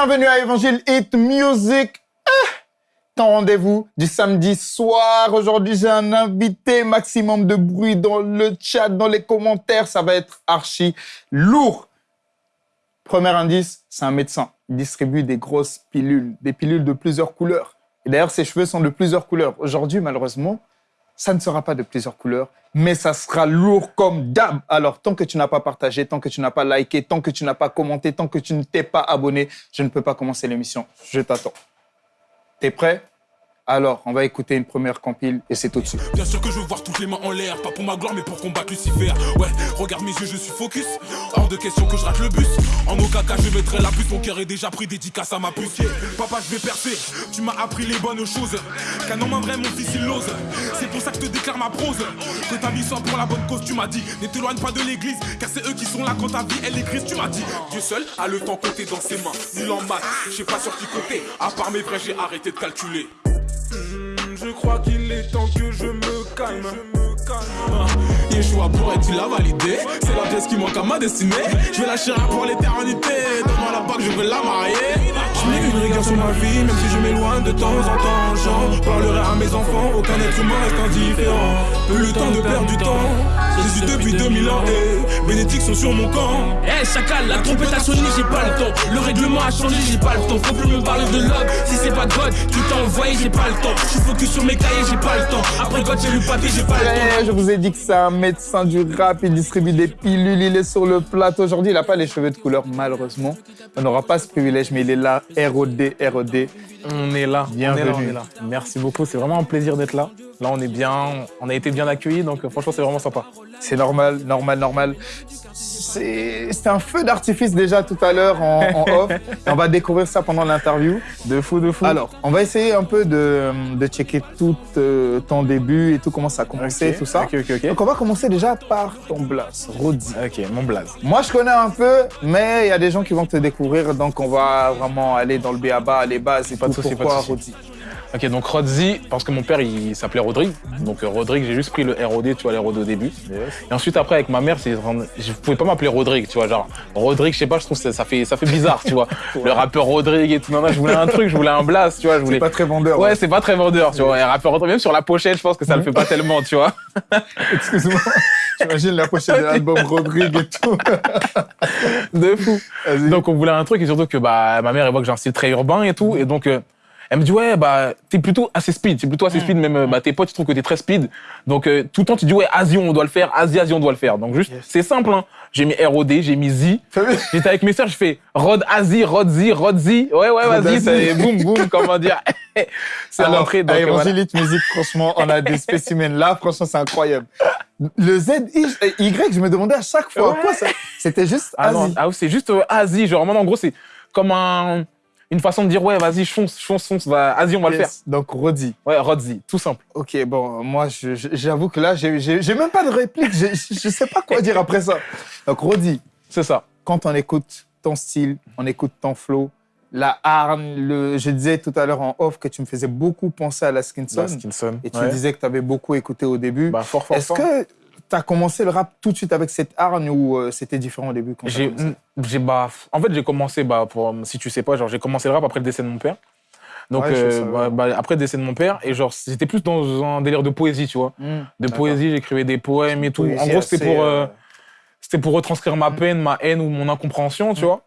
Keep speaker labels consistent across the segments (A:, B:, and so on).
A: Bienvenue à Évangile Hit Music. Ah, ton rendez-vous du samedi soir. Aujourd'hui, j'ai un invité. Maximum de bruit dans le chat, dans les commentaires. Ça va être archi lourd. Premier indice, c'est un médecin. Il distribue des grosses pilules, des pilules de plusieurs couleurs. Et d'ailleurs, ses cheveux sont de plusieurs couleurs. Aujourd'hui, malheureusement, ça ne sera pas de plusieurs couleurs, mais ça sera lourd comme d'hab. Alors, tant que tu n'as pas partagé, tant que tu n'as pas liké, tant que tu n'as pas commenté, tant que tu ne t'es pas abonné, je ne peux pas commencer l'émission. Je t'attends. T'es prêt? Alors, on va écouter une première compile et c'est tout de suite.
B: Bien sûr que je veux voir toutes les mains en l'air, pas pour ma gloire mais pour combattre Lucifer. Ouais, regarde mes yeux, je suis focus. Hors de question que je rate le bus. En aucun cas je mettrai la puce, mon cœur est déjà pris dédicace à ma puce. Papa, je vais percer, tu m'as appris les bonnes choses. Qu'un homme vrai, mon fils il l'ose. C'est pour ça que je te déclare ma prose. Que ta vie soit pour la bonne cause, tu m'as dit. Ne t'éloigne pas de l'église, car c'est eux qui sont là quand ta vie elle est grise, tu m'as dit. Dieu seul a le temps compté dans ses mains. Nul en maths, je sais pas sur qui compter. À part mes vrais, j'ai arrêté de calculer. Je crois qu'il est temps que je me calme. Ah, Yeshua pourrait-il la valider? C'est la pièce qui manque à ma destinée. Je vais la chérir pour l'éternité. Donne-moi la bague, je veux la marier. Une sur ma vie, même si je m'éloigne de temps en temps. J'en parlerai à mes enfants, aucun être humain reste indifférent. Peu le temps de perdre du temps. Jésus depuis 2000 ans et bénédictions sur mon camp.
C: Eh chacal, la trompette a sonné, j'ai pas le temps. Le règlement a changé, j'ai pas le temps. Faut plus me parler de love, si c'est pas God, tu t'as envoyé, j'ai pas le temps. Je suis focus sur mes cahiers, j'ai pas le temps. Après God, j'ai lu papier, j'ai pas le temps.
A: Ouais, je vous ai dit que c'est un médecin du rap, il distribue des pilules, il est sur le plateau. Aujourd'hui, il n'a pas les cheveux de couleur, malheureusement. On n'aura pas ce privilège, mais il est là, ROD, ROD.
D: On est là,
A: Bienvenue.
D: on est là, on est là. Merci beaucoup, c'est vraiment un plaisir d'être là. Là, on est bien, on a été bien accueillis, donc euh, franchement, c'est vraiment sympa.
A: C'est normal, normal, normal. C'est un feu d'artifice déjà tout à l'heure en, en off. Et on va découvrir ça pendant l'interview.
D: De fou, de fou.
A: Alors, on va essayer un peu de, de checker tout euh, ton début et tout, comment ça a commencé,
D: Ok,
A: tout ça.
D: Ok, ok, ok.
A: Donc, on va commencer déjà par ton blast, Rodi.
D: Ok, mon blaze.
A: Moi, je connais un peu, mais il y a des gens qui vont te découvrir, donc on va vraiment aller dans le béaba, les bases et
D: Pas
A: tout.
D: souci, pas de
A: Pourquoi.
D: Ok, donc Rodzi, parce que mon père, il s'appelait Rodrigue. Donc euh, Rodrigue, j'ai juste pris le ROD, tu vois, les ROD au début. Et ensuite, après, avec ma mère, c'est, je pouvais pas m'appeler Rodrigue, tu vois, genre, Rodrigue, je sais pas, je trouve ça, ça fait, ça fait bizarre, tu vois. Le rappeur Rodrigue et tout, non, non, je voulais un truc, je voulais un blast, tu vois, je
A: C'est
D: voulais.
A: pas très vendeur.
D: Ouais,
A: hein.
D: c'est pas très vendeur, tu vois. Et rappeur Rodrigue, même sur la pochette, je pense que ça le fait pas tellement, tu vois.
A: Excuse-moi. J'imagine la pochette de l'album Rodrigue et tout.
D: De fou. Donc on voulait un truc et surtout que bah ma mère elle voit que j'ai un style très urbain et tout et donc euh, elle me dit ouais bah t'es plutôt assez speed, t'es plutôt assez speed même euh, bah tes potes ils trouvent que t'es très speed. Donc euh, tout le temps tu dis ouais Asie on doit le faire, Asie Asie on doit le faire. Donc juste c'est simple hein. J'ai mis ROD, j'ai mis Z, j'étais avec mes sœurs je fais Rod Asie, Rod Z, Rod Z, ouais ouais vas-y c'est boum boum comment dire. C'est rentré donc euh, voilà.
A: Évangélite Musique, franchement, on a des spécimens. Là, franchement, c'est incroyable. Le Z, euh, Y, je me demandais à chaque fois,
D: Ouais.
A: quoi ça C'était juste
D: Ah
A: Asie?
D: ah, c'est juste euh, Asie. Genre en gros c'est comme un une façon de dire ouais vas-y fonce fonce fonce va Asie on va le faire.
A: Donc, Rodi.
D: ouais Rod Z tout simple
A: Ok, bon, moi, j'avoue que là, j'ai même pas de réplique. Je sais pas quoi dire après ça. Donc, Rodi,
D: c'est ça
A: quand on écoute ton style, on écoute ton flow, la hargne, le, je disais tout à l'heure en off que tu me faisais beaucoup penser à la Skinson.
D: La Skinson.
A: Et tu
D: ouais.
A: disais que tu avais beaucoup écouté au début.
D: Bah, fort, fort,
A: Est-ce que tu as commencé le rap tout de suite avec cette hargne ou euh, c'était différent au début quand
D: J'ai,
A: commencé?
D: j'ai, bah, en fait, j'ai commencé, bah, pour, si tu sais pas, genre, j'ai commencé le rap après le décès de mon père. Donc,
A: Ouais,
D: euh, bah, bah, après le décès de mon père, et genre, j'étais plus dans un délire de poésie, tu vois.
A: Hmm,
D: De poésie, j'écrivais des poèmes et tout. En gros, c'était pour,
A: euh,
D: euh, c'était pour retranscrire ma peine, ma haine ou mon incompréhension, tu vois.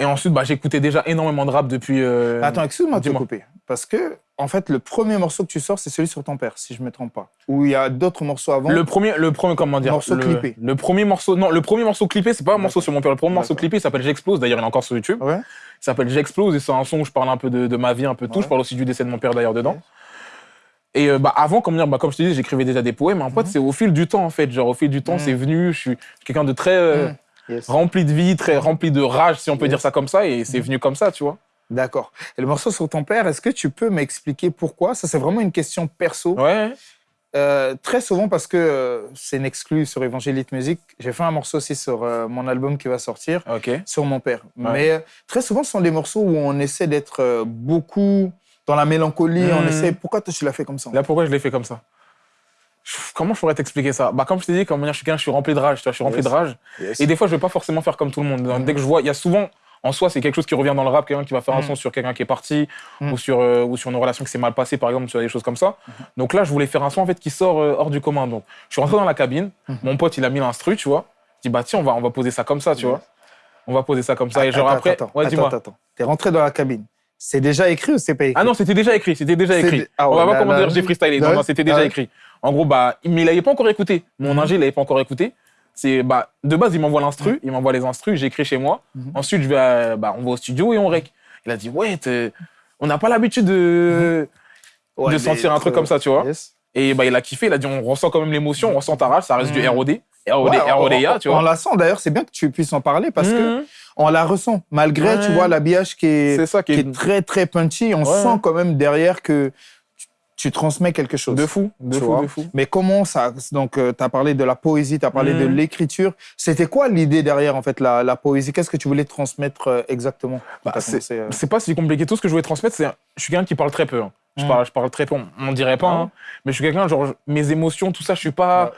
D: Et ensuite, bah, j'écoutais déjà énormément de rap depuis. euh,
A: Attends, excuse-moi de te couper. Parce que, en fait, le premier morceau que tu sors, c'est celui sur ton père, si je me trompe pas. Ou il y a d'autres morceaux avant?
D: Le premier, le premier, comment dire?
A: Morceau
D: le,
A: clippé.
D: Le premier morceau, non, le premier morceau clippé, c'est pas un morceau sur mon père. Le premier morceau clippé, il s'appelle J'explose. D'ailleurs, il est encore sur YouTube.
A: Ouais.
D: Il s'appelle J'explose et c'est un son où je parle un peu de, de ma vie, un peu de tout. Je parle aussi du décès de mon père d'ailleurs dedans. Et euh, bah, avant, comme, dire, bah, comme je te dis, j'écrivais déjà des poèmes. En fait,
A: Mhm.
D: c'est au fil du temps, en fait. Genre, au fil du temps,
A: Mhm.
D: c'est venu. Je suis quelqu'un de très euh,
A: Mhm. Yes.
D: rempli de vie, très rempli de rage, si on peut
A: Yes.
D: dire ça comme ça. Et c'est
A: Mhm.
D: venu comme ça, tu vois.
A: D'accord. Et le morceau sur ton père, est-ce que tu peux m'expliquer pourquoi? Ça, c'est vraiment une question perso.
D: Ouais.
A: Euh, très souvent, parce que euh, c'est une exclue sur Évangélite Musique, j'ai fait un morceau aussi sur euh, mon album qui va sortir,
D: Ok.
A: sur mon père. Mais très souvent, ce sont des morceaux où on essaie d'être beaucoup dans la mélancolie. On
D: Mhm.
A: essaie. Pourquoi toi, tu l'as fait comme ça?
D: Là, pourquoi je l'ai fait comme ça? Comment je pourrais t'expliquer ça? Bah, comme je t'ai dit, comme je suis quelqu'un, je suis rempli de rage. Tu vois, je suis rempli
A: Yes.
D: de rage.
A: Yes.
D: Et des fois, je vais pas forcément faire comme tout le monde. Dès que je vois, il y a souvent, en soi, c'est quelque chose qui revient dans le rap, quelqu'un qui va faire un
A: Mm.
D: son sur quelqu'un qui est parti
A: Mm.
D: ou, sur, euh, ou sur une relation qui s'est mal passée, par exemple, sur des choses comme ça. Donc là, je voulais faire un son en fait qui sort euh, hors du commun. Donc je suis rentré dans la cabine,
A: Mm.
D: mon pote, il a mis l'instru, tu vois. Je dis, bah tiens, on va, on va poser ça comme ça, tu vois. On va poser ça comme ça. et genre
A: Attends,
D: après,
A: attends,
D: ouais,
A: attends,
D: dis-moi.
A: attends, attends. T'es rentré dans la cabine. C'est déjà écrit ou c'est pas écrit?
D: Ah non, c'était déjà écrit, c'était déjà écrit.
A: ah
D: on va voir
A: là,
D: comment dire j'ai freestylé. Non, non, c'était déjà écrit. En gros, bah, mais il l'avait pas encore écouté. Mon
A: Mhm.
D: ingé, il l'avait pas encore écouté. C'est bah, de base, il m'envoie l'instru, il m'envoie les instrus, j'écris chez moi.
A: Mhm.
D: Ensuite, je vais, à- bah, on va au studio et on rec. Il a dit ouais, on n'a pas l'habitude de
A: Ouais,
D: de sentir un truc comme ça, tu vois.
A: yes.
D: Et bah, il a kiffé. Il a dit on ressent quand même l'émotion, on ressent ta rage, ça reste du
A: Mhm.
D: ROD, ROD,
A: Ouais, on- on-
D: tu
A: On
D: vois.
A: la sent d'ailleurs, c'est bien que tu puisses en parler parce que
D: Mhm.
A: on la ressent. Malgré,
D: Ouais.
A: tu vois, l'habillage qui est,
D: ça qui
A: qui
D: est
A: est très très punchy, on
D: Ouais.
A: sent quand même derrière que tu, transmets quelque chose.
D: de fou, de
A: Tu
D: fou,
A: vois.
D: de fou.
A: Mais comment ça Donc, tu as parlé de la poésie, tu as parlé de
D: Mhm.
A: l'écriture. C'était quoi l'idée derrière, en fait, la, la poésie? Qu'est-ce que tu voulais transmettre euh, exactement
D: Bah, c'est
A: euh,
D: c'est pas si compliqué. Tout ce que je voulais transmettre, c'est. Je suis quelqu'un qui parle très peu. hein. Je,
A: Mm.
D: parle, je parle très peu. On, dirait pas,
A: Ah
D: hein. mais je suis quelqu'un, genre, mes émotions, tout ça, je suis pas.
A: Ouais.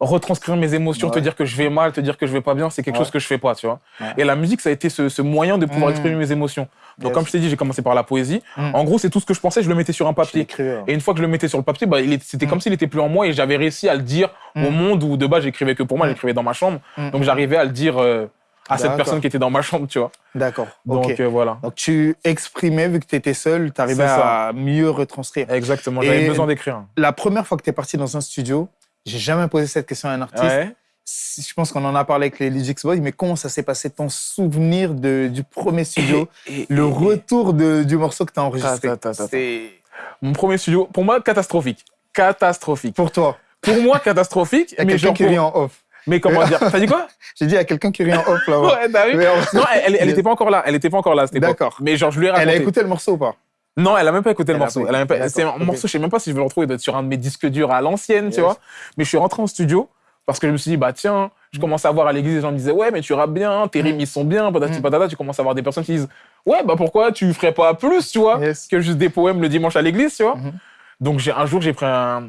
D: Retranscrire mes émotions, te dire que je vais mal, te dire que je vais pas bien, c'est quelque
A: Ouais.
D: chose que je fais pas, tu vois.
A: Ouais.
D: Et la musique, ça a été ce, ce moyen de pouvoir
A: Mm.
D: exprimer mes émotions. Donc,
A: Yes.
D: comme je t'ai dit, j'ai commencé par la poésie.
A: Mm.
D: En gros, c'est tout ce que je pensais, je le mettais sur un papier.
A: hein.
D: Et une fois que je le mettais sur le papier, bah, c'était
A: Mm.
D: comme s'il était plus en moi et j'avais réussi à le dire au
A: Mm.
D: monde où de base j'écrivais que pour moi, j'écrivais dans ma chambre. Donc j'arrivais à le dire euh, à cette personne qui était dans ma chambre, tu vois.
A: D'accord.
D: Donc euh, voilà.
A: Donc, tu exprimais, vu que tu étais seul, tu arrivais à mieux retranscrire.
D: Exactement, j'avais besoin d'écrire.
A: La première fois que tu es parti dans un studio, j'ai jamais posé cette question à un artiste.
D: Ouais.
A: Je pense qu'on en a parlé avec les Legix Boys, mais comment ça s'est passé ton souvenir de, du premier studio,
D: Et-
A: le
D: et-
A: retour de- du morceau que tu as enregistré
D: Ta, ta, ta, Mon premier studio, pour moi, catastrophique. Catastrophique.
A: pour toi.
D: Pour moi, catastrophique.
A: Il y a
D: mais,
A: quelqu'un qui
D: pour-
A: rit en off.
D: mais comment dire? T'as dit quoi?
A: J'ai dit, a quelqu'un qui rit en off là-bas.
D: Ouais, t'as vu?
A: Mais on-
D: Non, elle, elle, elle était pas encore là. Elle était pas encore là à.
A: D'accord.
D: Mais genre, je lui ai
A: Elle
D: raconté.
A: a écouté le morceau ou pas?
D: Non, elle a même pas écouté le
A: Elle
D: morceau.
A: pas
D: Elle a même pas-. C'est un morceau, je sais même pas si je vais le retrouver, il doit être sur un de mes disques durs à l'ancienne,
A: Yes.
D: tu vois. Mais je suis rentré en studio parce que je me suis dit, bah tiens, je commence à voir à l'église, les gens me disaient, ouais, mais tu rappes bien, tes rimes, ils sont bien, patati
A: Mm.
D: patata. Tu commences à voir des personnes qui disent, ouais, bah pourquoi tu ferais pas plus, tu vois,
A: Yes.
D: que juste des poèmes le dimanche à l'église, tu vois.
A: Mhm.
D: Donc j'ai un jour, j'ai pris un.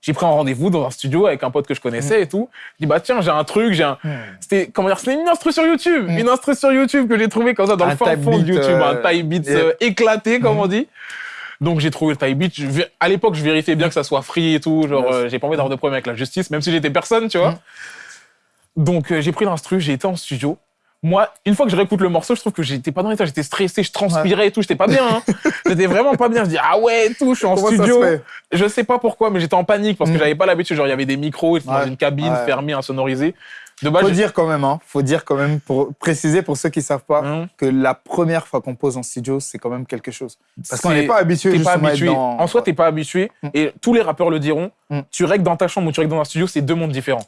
D: J'ai pris un rendez-vous dans un studio avec un pote que je connaissais et tout. Je dis, bah tiens, j'ai un truc, j'ai un. C'était, comment dire, c'était une instru sur YouTube.
A: Mm.
D: Une instru sur YouTube que j'ai trouvé comme ça dans
A: Un
D: le fin fond de YouTube.
A: euh,
D: un type beat
A: yeah.
D: euh, éclaté, comme
A: Mm.
D: on dit. Donc j'ai trouvé le. Je vé- À l'époque, je vérifiais bien que ça soit free et tout. Genre,
A: Yes.
D: euh, j'ai pas envie d'avoir de problème avec la justice, même si j'étais personne, tu vois.
A: Mm.
D: Donc euh, j'ai pris l'instru, j'ai été en studio. Moi, une fois que je réécoute le morceau, je trouve que j'étais pas dans l'état, j'étais stressé, je transpirais et tout, j'étais pas bien. Hein. j'étais vraiment pas bien. Je dis ah ouais, et tout, je suis en
A: Comment
D: studio. Je sais pas pourquoi, mais j'étais en panique parce que
A: Mm.
D: j'avais pas l'habitude. Genre, il y avait des micros, dans une cabine
A: Ouais.
D: fermée, insonorisée. Base,
A: Faut dire quand même, hein, faut dire quand même, pour préciser pour ceux qui savent pas,
D: Hum.
A: que la première fois qu'on pose en studio, c'est quand même quelque chose. Parce qu'on n'est pas habitué
D: pas habitué.
A: dans...
D: En soi, t'es pas habitué.
A: Mm.
D: Et tous les rappeurs le diront.
A: Mm.
D: Tu règles dans ta chambre ou tu règles dans un studio, c'est deux mondes différents.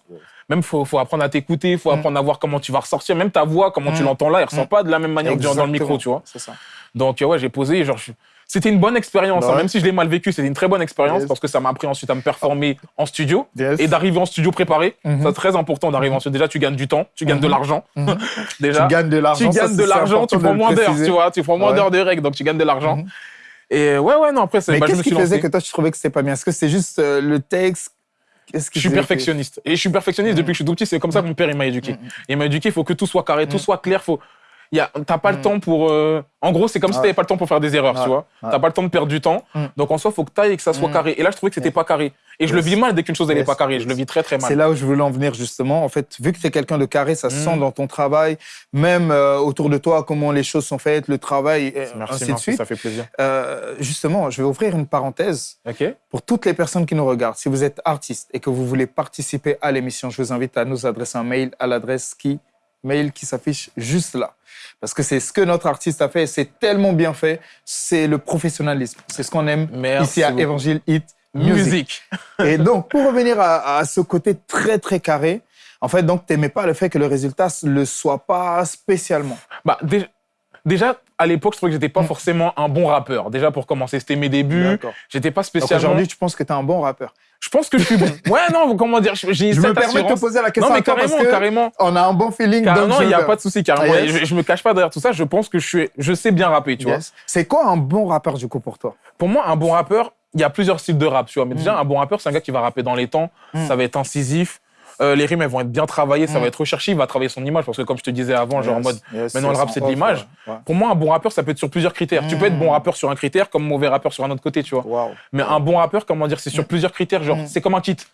D: Même faut, faut apprendre à t'écouter, faut
A: Mm.
D: apprendre à voir comment tu vas ressortir. Même ta voix, comment tu l'entends là, elle ressent
A: Mm.
D: pas de la même manière que dans le micro, tu vois.
A: C'est ça.
D: Donc euh, ouais, j'ai posé. Genre, je- c'était une bonne expérience.
A: Bah
D: hein.
A: ouais.
D: Même si je l'ai mal vécu, c'était une très bonne expérience
A: Yes.
D: parce que ça m'a appris ensuite à me performer en studio
A: Yes.
D: et d'arriver en studio préparé.
A: Mhm.
D: C'est très important d'arriver en studio. Déjà, tu gagnes du temps, tu gagnes de
A: Mhm.
D: l'argent.
A: Mhm.
D: Déjà,
A: Tu gagnes de l'argent.
D: tu gagnes de l'argent, tu prends moins d'heures, tu vois. Tu prends moins
A: Ouais.
D: d'heures de règles, donc tu gagnes de l'argent.
A: Mhm.
D: Et ouais, ouais, non, après, c'est-
A: Mais
D: bah, je
A: qu'est-ce
D: me
A: qui
D: suis
A: faisait que toi, tu trouvais que c'était pas bien? Est-ce que c'est juste euh, le texte?
D: Je suis perfectionniste. Et je suis perfectionniste depuis que je suis tout petit. C'est comme ça que mon père il m'a éduqué. Il m'a éduqué, il faut que tout soit carré, tout soit clair. Faut... Il y a... T'as pas le
A: Mm.
D: temps pour. euh, En gros, c'est comme si
A: Ouais.
D: t'avais pas le temps pour faire des erreurs, tu vois.
A: Ouais.
D: T'as pas le temps de perdre du temps.
A: Mm.
D: Donc en soi, faut que t'ailles et que ça soit
A: Mm.
D: carré. Et là, je trouvais que c'était
A: Yes.
D: pas carré. Et je le vis mal dès qu'une chose elle est
A: Yes.
D: pas carrée. Je le vis très très mal.
A: C'est là où je voulais en venir justement. En fait, vu que tu es quelqu'un de carré, ça se sent dans ton travail, même euh, autour de toi, comment les choses sont faites, le travail, et
D: Merci,
A: ainsi de
D: merci,
A: suite.
D: ça fait plaisir.
A: Euh, justement, je vais ouvrir une parenthèse pour toutes les personnes qui nous regardent. Si vous êtes artiste et que vous voulez participer à l'émission, je vous invite à nous adresser un mail à l'adresse qui mail qui s'affiche juste là. Parce que c'est ce que notre artiste a fait et c'est tellement bien fait. C'est le professionnalisme. C'est ce qu'on aime
D: Merci
A: ici à
D: beaucoup.
A: Évangile Hit Music.
D: Musique.
A: Et donc, pour revenir à, à ce côté très, très carré, en fait, donc, t'aimais pas le fait que le résultat ne le soit pas spécialement.
D: Bah, dé- déjà, à l'époque, je trouvais que j'étais pas
A: Mm.
D: forcément un bon rappeur. Déjà, pour commencer, c'était mes débuts. J'étais pas spécialement.
A: aujourd'hui, tu penses que tu es un bon rappeur?
D: Je pense que je suis bon. ouais, non, comment dire, j'ai
A: Je
D: cette
A: me permets de te poser la question
D: Non, mais
A: à toi
D: carrément,
A: parce que
D: carrément.
A: on a un bon feeling. donc
D: Carrément,
A: je
D: il n'y a pas de souci, carrément.
A: Ah, yes.
D: je, je me cache pas derrière tout ça. Je pense que je, suis, je sais bien rapper, tu vois.
A: Yes. C'est quoi un bon rappeur, du coup, pour toi?
D: Pour moi, un bon rappeur, il y a plusieurs styles de rap, tu vois. Mais déjà,
A: Mm.
D: un bon rappeur, c'est un gars qui va rapper dans les temps.
A: Mm.
D: Ça va être incisif. Euh, les rimes, elles vont être bien travaillées, ça
A: Mm.
D: va être recherché, il va travailler son image. Parce que, comme je te disais avant, genre en mode.
A: yes,
D: maintenant, le rap, c'est de l'image.
A: ouais.
D: Pour moi, un bon rappeur, ça peut être sur plusieurs critères. Tu peux être bon
A: Mm.
D: rappeur sur un critère, comme mauvais rappeur sur un autre côté, tu vois. Mais un bon rappeur, comment dire, c'est sur plusieurs critères. Genre,
A: Mm.
D: c'est comme un titre.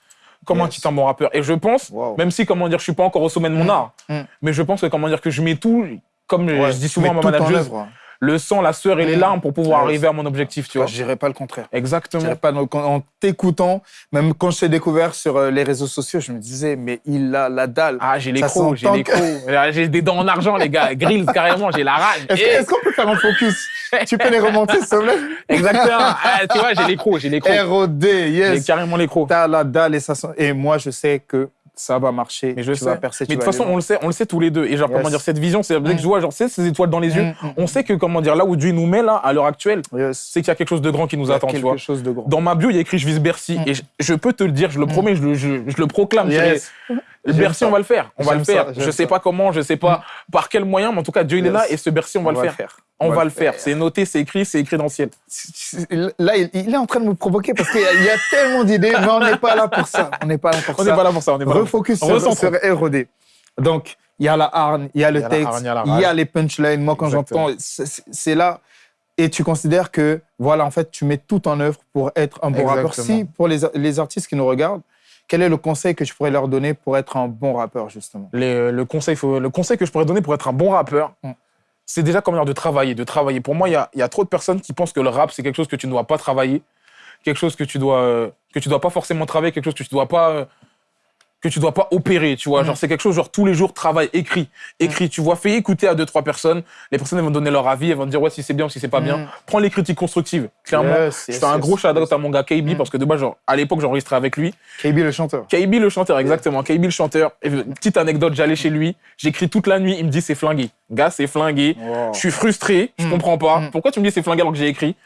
D: Comme un
A: Yes.
D: titre, un bon rappeur. Et je pense,
A: Wow.
D: même si, comment dire, je suis pas encore au sommet de mon
A: Mm.
D: art,
A: Mm.
D: mais je pense que, comment dire, que je mets tout, comme
A: Ouais,
D: je dis souvent à ma manageuse,
A: œuvre.
D: Le sang, la sueur et les larmes pour pouvoir
A: Yes.
D: arriver à mon objectif, tu
A: vois, je dirais pas le contraire.
D: Exactement.
A: pas, donc, en, t'écoutant, même quand je t'ai découvert sur euh, les réseaux sociaux, je me disais, mais il a la dalle.
D: Ah, j'ai les crocs, j'ai les crocs. J'ai des dents en argent, les gars. Grills, carrément, j'ai la rage.
A: Est-ce qu'on peut faire un focus? Tu peux les remonter, s'il te plaît?
D: Exactement. Ah, tu vois, j'ai les crocs, j'ai les crocs.
A: ROD,
D: J'ai
A: yes.
D: carrément les crocs.
A: T'as la dalle et ça sent- Et moi, je sais que ça va marcher.
D: Mais je
A: tu
D: sais.
A: vas percer.
D: Mais de toute façon, on le sait, on le sait tous les deux. Et genre,
A: Yes.
D: comment dire, cette vision, c'est dès que
A: Mm.
D: je vois, genre, ces étoiles dans les yeux.
A: Mm, mm,
D: On sait que, comment dire, là où Dieu nous met, là, à l'heure actuelle.
A: Yes.
D: c'est qu'il y a quelque chose de grand qui nous attend, tu vois.
A: chose de grand.
D: Dans ma bio, il y a écrit Je vise Bercy.
A: Mm.
D: Et je, je peux te le dire, je le promets, je le, je, je le proclame.
A: Yes.
D: Bercy,
A: ça.
D: on va le faire. On va le faire.
A: ça,
D: je sais
A: ça.
D: pas comment, je sais pas par quel moyen, mais en tout cas, Dieu, il est là et ce Bercy, on va, le, faire. On, va, le faire. C'est noté, c'est écrit, c'est écrit dans le ciel.
A: Là, il, il est en train de me provoquer parce qu'il y, a- il y a tellement d'idées, mais on n'est pas là pour ça. On n'est pas là pour
D: On
A: ça.
D: n'est pas là pour ça, on n'est pas là.
A: Refocus sur, sur ROD. Donc, il y a la hargne, il y a le
D: y a
A: texte,
D: il y a
A: y les punchlines. Moi, quand j'entends, c'est- là. Et tu considères que, voilà, en fait, tu mets tout en œuvre pour être un bon rappeur. Si, pour les, les artistes qui nous regardent, quel est le conseil que tu pourrais leur donner pour être un bon rappeur, justement?
D: Les- le, conseil, faut- le conseil que je pourrais donner pour être un bon rappeur,
A: Mm.
D: C'est déjà comment dire de travailler, de travailler. Pour moi, il y a, il y a trop de personnes qui pensent que le rap, c'est quelque chose que tu ne dois pas travailler, quelque chose que tu dois, euh, que tu dois pas forcément travailler, quelque chose que tu dois pas, euh, que tu dois pas opérer, tu vois.
A: Mm.
D: Genre, c'est quelque chose, genre, tous les jours, travail, écrit, écrit, tu vois. Fais écouter à deux, trois personnes. Les personnes, elles vont donner leur avis, elles vont te dire, ouais, si c'est bien ou si c'est pas bien.
A: Mm.
D: Prends les critiques constructives, clairement.
A: Yes,
D: je
A: yes,
D: fais un
A: yes,
D: gros shout-out
A: yes.
D: à mon gars KB,
A: Mm.
D: parce que de base, genre, à l'époque, j'enregistrais avec lui.
A: KB le chanteur.
D: KB le chanteur, exactement. KB le chanteur. Et, petite anecdote, j'allais chez lui, j'écris toute la nuit, il me dit c'est flingué. Gars, c'est flingué.
A: Wow.
D: Je suis frustré, je
A: Mm.
D: comprends pas.
A: Mm.
D: Pourquoi tu me dis c'est flingué alors que j'ai écrit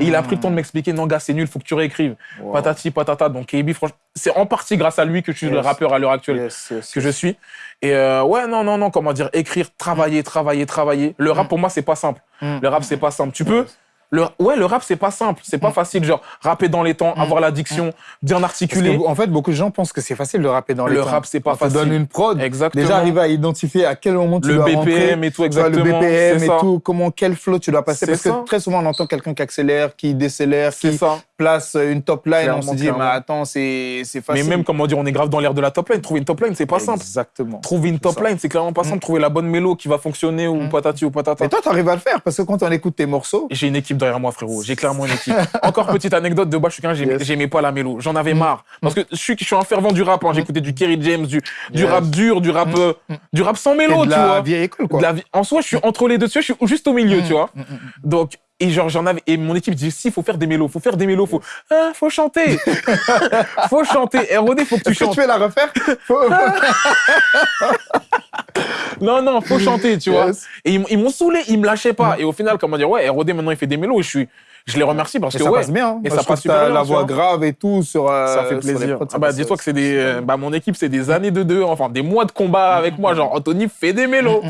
D: Et il a pris le temps de m'expliquer non, gars, c'est nul, faut que tu réécrives.
A: Wow.
D: Patati, patata. Donc KB, franchement, c'est en partie grâce à lui que je suis le rappeur à l'heure actuelle
A: Yes, yes,
D: que
A: yes.
D: je suis. Et euh, ouais, non, non, non, comment dire, écrire, travailler, travailler, travailler. Le rap,
A: Mm.
D: pour moi, c'est pas simple.
A: Mm.
D: Le rap, c'est pas simple. Tu peux. Le, ouais, le rap, c'est pas simple. C'est pas
A: Mm.
D: facile, genre, rapper dans les temps,
A: Mm.
D: avoir la diction, bien articuler.
A: que, en fait, beaucoup de gens pensent que c'est facile de rapper dans les
D: Le
A: temps.
D: rap, c'est pas
A: On
D: facile.
A: donne une prod.
D: Exactement.
A: Déjà, arriver à identifier à quel moment tu
D: le
A: dois
D: BPM
A: rentrer.
D: et tout,
A: vois, le
D: exactement.
A: BPM et
D: ça.
A: tout, comment, quel flow tu dois passer. Parce
D: ça.
A: que très souvent, on entend quelqu'un qui accélère, qui décélère,
D: C'est
A: qui
D: ça.
A: Place une top line.
D: Clairement,
A: on se dit, mais attends, c'est c'est
D: Mais
A: facile.
D: même, comment dire, on est grave dans l'air de la top line. Trouver une top line, c'est pas simple.
A: Exactement.
D: Trouver une top
A: ça.
D: line, c'est clairement pas simple.
A: Mm.
D: Trouver la bonne mélo qui va fonctionner ou
A: Mm.
D: patati ou patata.
A: Et toi, tu arrives à le faire parce que quand on écoute tes morceaux,
D: J'ai une équipe derrière moi, frérot. J'ai clairement une équipe. Encore petite anecdote de bas, je suis quelqu'un, j'aimais
A: Yes.
D: pas la mélo. J'en avais
A: Mm.
D: marre. Parce que je suis, je suis un fervent du rap. hein. J'écoutais du Kerry James, du, du
A: Yes.
D: rap dur, du rap, euh, du rap sans mélo, tu
A: la
D: vois.
A: vieille école, quoi.
D: De la vie- En soi, je suis entre les deux, tu vois, je suis juste au milieu, tu vois. Donc, et genre, j'en avais, et mon équipe dit, si, faut faire des mélos, faut faire des mélos, faut, ah, faut chanter. faut chanter. ROD, faut que tu
A: que
D: chantes.
A: tu veux la refaire? Faut-
D: Non, non, faut chanter, tu vois. Et ils, ils m'ont saoulé, ils me lâchaient pas. Et au final, comment dire, ouais, ROD maintenant il fait des mélos et je suis, je les remercie parce
A: Et
D: que
A: ça
D: ouais,
A: passe bien. hein.
D: Et ça passe super bien,
A: la voix grave et tout sur. euh,
D: ça fait plaisir.
A: prods,
D: Ah bah dis-toi que c'est des, euh, bah mon équipe c'est des années de deux, enfin des mois de combat avec moi. Genre Anthony fait des mélos.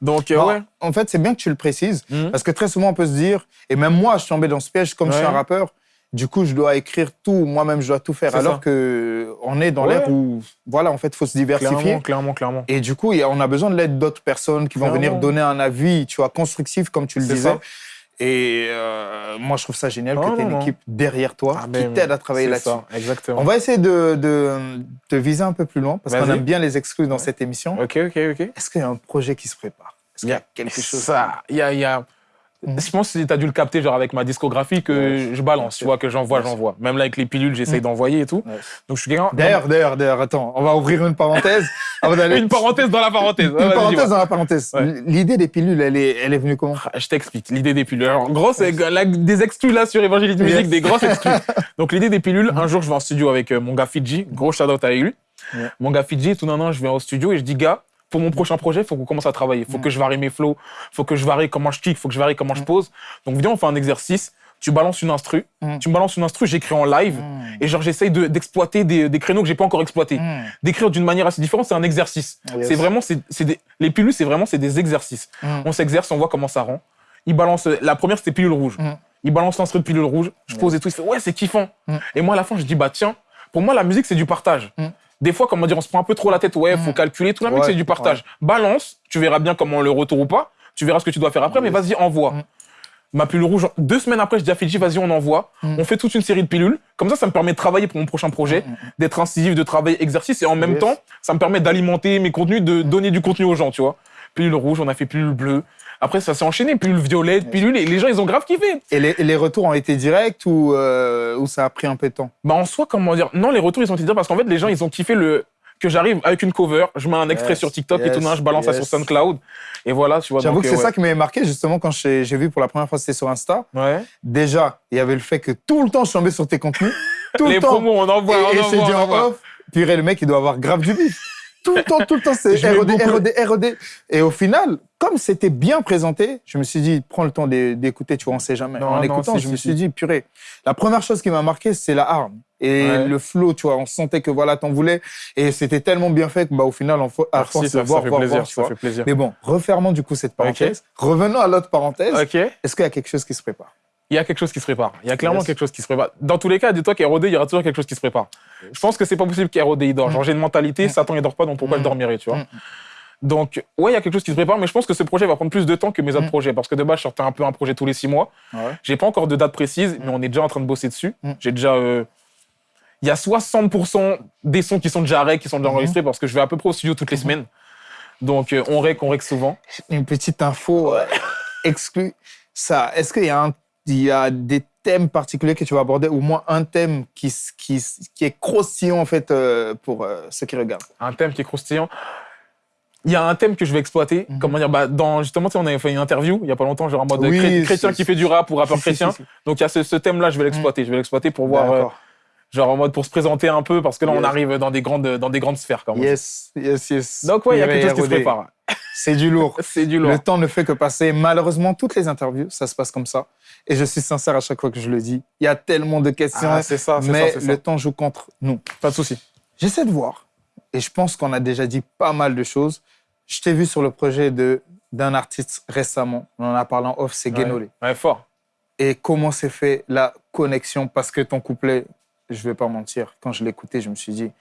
D: Donc euh,
A: Non,
D: ouais.
A: En fait, c'est bien que tu le précises, parce que très souvent, on peut se dire, et même moi, je suis tombé dans ce piège, comme je suis un rappeur, du coup, je dois écrire tout, moi-même, je dois tout faire. Alors
D: ça.
A: que on est dans
D: Ouais.
A: l'ère où, voilà, en fait, il faut se diversifier.
D: Clairement, clairement, clairement.
A: Et du coup, on a besoin de l'aide d'autres personnes qui vont venir donner un avis, tu vois, constructif, comme tu le disais. Et euh, moi, je trouve ça génial
D: Non,
A: que tu aies une équipe derrière toi
D: Ah,
A: qui t'aide à travailler là-dessus.
D: Exactement.
A: On va essayer de, de, de viser un peu plus loin, parce qu'on aime bien les exclus dans cette émission.
D: Ok, ok, ok.
A: Est-ce qu'il y a un projet qui se prépare? Est-ce qu'il y a quelque chose?
D: Ça, il y a, y a-
A: Mhm.
D: Je pense que tu as dû le capter genre avec ma discographie que
A: Ouais.
D: je balance, tu vois, que j'envoie, j'envoie. Même là avec les pilules, j'essaye
A: Mhm.
D: d'envoyer et tout.
A: Ouais.
D: Donc je suis.
A: D'ailleurs, d'ailleurs, d'ailleurs, attends, on va ouvrir une parenthèse avant
D: une parenthèse dans la parenthèse.
A: Une parenthèse dans la parenthèse.
D: Ouais.
A: L'idée des pilules, elle est, elle est venue comment?
D: Ah, Je t'explique l'idée des pilules. Alors, en gros, c'est des exclus là sur Évangéliste Musique,
A: Yes.
D: des grosses exclus. Donc, l'idée des pilules, un jour, je vais en studio avec euh, mon gars Fidji, gros shout out à lui. Mon gars Fidji, tout d'un an, je viens au studio et je dis, gars, pour mon prochain projet, il faut qu'on commence à travailler. Il faut
A: Mm.
D: que je varie mes flows, il faut que je varie comment je kick, il faut que je varie comment je
A: Mm.
D: pose. Donc, viens, on fait un exercice. Tu balances une instru,
A: Mm.
D: tu me balances une instru, j'écris en live. Et genre, j'essaye de- d'exploiter des, des créneaux que j'ai pas encore exploités. D'écrire d'une manière assez différente, c'est un exercice.
A: Yes.
D: C'est vraiment, c'est des, les pilules, c'est vraiment, c'est des exercices. On s'exerce, on voit comment ça rend. Il balance, la première, c'était pilule rouge. Il balance l'instru de pilule rouge. Je pose et tout. Il fait, ouais, c'est kiffant. Et moi, à la fin, je dis, bah, tiens, pour moi, la musique, c'est du partage.
A: Mm.
D: Des fois, comment dire, on se prend un peu trop la tête. Ouais, faut calculer. Tout la mec, c'est du partage. Balance, tu verras bien comment le retour ou pas. Tu verras ce que tu dois faire après, mais vas-y, envoie.
A: Mm.
D: Ma pilule rouge, deux semaines après, je dis à Fidji, vas-y, on envoie.
A: Mm.
D: On fait toute une série de pilules. Comme ça, ça me permet de travailler pour mon prochain projet, d'être incisif, de travailler exercice. Et en même
A: Yes.
D: temps, ça me permet d'alimenter mes contenus, de donner du contenu aux gens, tu vois. Pilule rouge, on a fait pilule bleue. Après, ça s'est enchaîné. Pilule violette, pilule. Et les gens, ils ont grave kiffé.
A: Et les, et les retours ont été directs ou, euh, ou ça a pris un peu de temps?
D: Bah, en soi, comment dire Non, les retours, ils ont été dire parce qu'en fait, les gens, ils ont kiffé le que j'arrive avec une cover, je mets un extrait
A: Yes,
D: sur TikTok et
A: yes,
D: tout, non, je balance ça
A: yes.
D: sur SoundCloud. Et voilà, tu vois.
A: J'avoue que c'est
D: euh,
A: ça qui m'avait marqué justement quand j'ai vu pour la première fois c'était sur Insta.
D: ouais.
A: Déjà, il y avait le fait que tout le temps je tombais sur tes contenus. Tout
D: Les
A: le temps.
D: promos, on envoie,
A: et,
D: on
A: et
D: envoie,
A: dit en off, purée, le mec, il doit avoir grave du bif. Tout le temps, tout le temps, c'est
D: beaucoup.
A: ROD, ROD. Et au final, comme c'était bien présenté, je me suis dit, prends le temps d'é- d'écouter, tu vois, on sait jamais.
D: Non,
A: en
D: non,
A: écoutant, je me suis dit, purée. La première chose qui m'a marqué, c'est la arme. Et
D: Ouais.
A: le flow, tu vois, on sentait que voilà, t'en voulais. Et c'était tellement bien fait que, bah, au final, on, à force
D: ça,
A: de voir,
D: ça fait
A: voir,
D: plaisir.
A: voir, tu
D: ça
A: vois.
D: fait plaisir.
A: Mais bon, refermons du coup cette parenthèse. Revenons à l'autre parenthèse. Est-ce qu'il y a quelque chose qui se prépare?
D: Il y a quelque chose qui se prépare. Il y a clairement
A: Yes.
D: quelque chose qui se prépare. Dans tous les cas, dis-toi qu'ROD, il y aura toujours quelque chose qui se prépare. Je pense que c'est pas possible qu'ROD il dort. Genre, j'ai une mentalité,
A: Mm.
D: Satan il dort pas, donc pourquoi
A: Mm.
D: je dormirais, tu vois.
A: Mm.
D: Donc, ouais, il y a quelque chose qui se prépare, mais je pense que ce projet va prendre plus de temps que mes autres
A: Mm.
D: projets. Parce que de base, je sortais un peu un projet tous les six mois.
A: Ouais.
D: J'ai pas encore de date précise, mais on est déjà en train de bosser dessus.
A: Mm.
D: J'ai déjà. euh, Il y a 60% des sons qui sont déjà rec, qui sont déjà
A: Mhm.
D: enregistrés, parce que je vais à peu près au studio toutes les semaines. Donc, euh, on rec, on rec souvent.
A: Une petite info euh, exclue. Ça, est-ce qu'il y, a un- il y a des thèmes particuliers que tu vas aborder, ou au moins un thème qui, qui, qui est croustillant en fait euh, pour euh, ceux qui regardent
D: un thème qui est croustillant. Il y a un thème que je vais exploiter.
A: Mhm.
D: Comment dire bah, dans, Justement, tu sais, on avait fait une interview il y a pas longtemps, genre en mode
A: Oui,
D: chré- chrétien qui fait du rap ou rappeur chrétien. Donc il y a ce, ce thème-là, je vais l'exploiter. Je vais l'exploiter pour voir, euh, genre en mode pour se présenter un peu, parce que là, on arrive dans des grandes, dans des grandes sphères. Dit.
A: Yes, yes, yes.
D: Donc ouais, il y a quelque chose qui se prépare.
A: C'est du lourd.
D: C'est du lourd.
A: Le temps ne fait que passer. Malheureusement, toutes les interviews, ça se passe comme ça. Et je suis sincère à chaque fois que je le dis. Il y a tellement de questions,
D: Ah, c'est ça, c'est
A: mais
D: ça,
A: le temps joue contre nous.
D: Pas de souci.
A: J'essaie de voir, et je pense qu'on a déjà dit pas mal de choses. Je t'ai vu sur le projet de d'un artiste récemment, on en a parlé en off, c'est Guénolé.
D: Ouais, fort.
A: Et comment s'est fait la connexion? Parce que ton couplet, je vais pas mentir, quand je écouté, je me suis dit,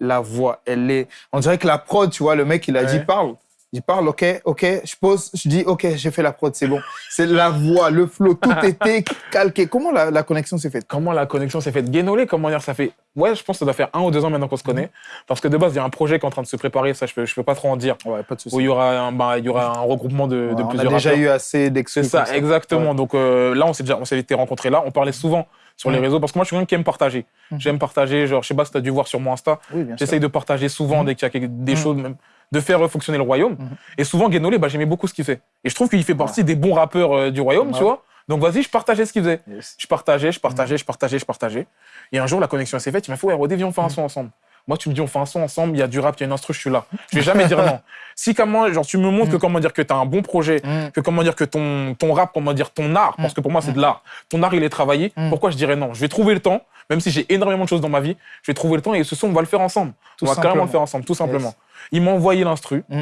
A: la voix, elle est... On dirait que la prod, tu vois, le mec, il a
D: Ouais.
A: dit, parle. Il parle, ok, ok, je pose, je dis, ok, j'ai fait la prod, c'est bon. C'est la voix, le flow, tout était calqué. Comment la, la connexion s'est faite?
D: Comment la connexion s'est faite? Guénolé, comment dire, ça fait. Ouais, je pense que ça doit faire un ou deux ans maintenant qu'on se connaît. Parce que de base, il y a un projet qui est en train de se préparer, ça, je peux, je peux pas trop en dire.
A: Ouais, pas de souci.
D: Où il y aura un, bah, il y aura un regroupement de, de
A: Ouais, on a
D: plusieurs
A: déjà
D: rappeurs.
A: eu assez d'exclus.
D: C'est ça, exactement.
A: Ouais.
D: Donc euh, là, on s'est déjà, on s'est été rencontrés là. On parlait souvent sur les
A: Mhm.
D: réseaux parce que moi, je suis quelqu'un qui aime partager.
A: Mhm.
D: J'aime partager. Genre, je sais pas si tu as dû voir sur mon Insta.
A: Oui.
D: J'essaye de partager souvent
A: Mhm.
D: dès qu'il y a des
A: Mhm.
D: choses, même, de faire fonctionner le royaume.
A: Mhm.
D: Et souvent, Guénolé, bah, j'aimais beaucoup ce qu'il fait. Et je trouve qu'il fait partie des bons rappeurs euh, du royaume,
A: Ouais.
D: tu vois. Donc vas-y, je partageais ce qu'il faisait.
A: Yes.
D: Je partageais, je
A: Mhm.
D: partageais, je partageais, je partageais. Et un jour, la connexion s'est faite. Il m'a fait, ouais, Rodé, viens, on fait un
A: Mhm.
D: son ensemble. Moi, tu me dis, on fait un son ensemble, il y a du rap, il y a une instru, je suis là. Je vais jamais dire non. Si comment, genre, tu me montres que
A: Mhm.
D: comment dire que tu as un bon projet,
A: Mm.
D: que comment dire que ton, ton rap, comment dire ton art, parce que pour moi c'est de l'art, ton art il est travaillé,
A: Mm.
D: pourquoi je dirais non? Je vais trouver le temps, même si j'ai énormément de choses dans ma vie, je vais trouver le temps et ce son on va le faire ensemble.
A: Tout
D: on va carrément le faire ensemble, tout simplement.
A: Yes.
D: Il m'a envoyé l'instru,
A: Mm.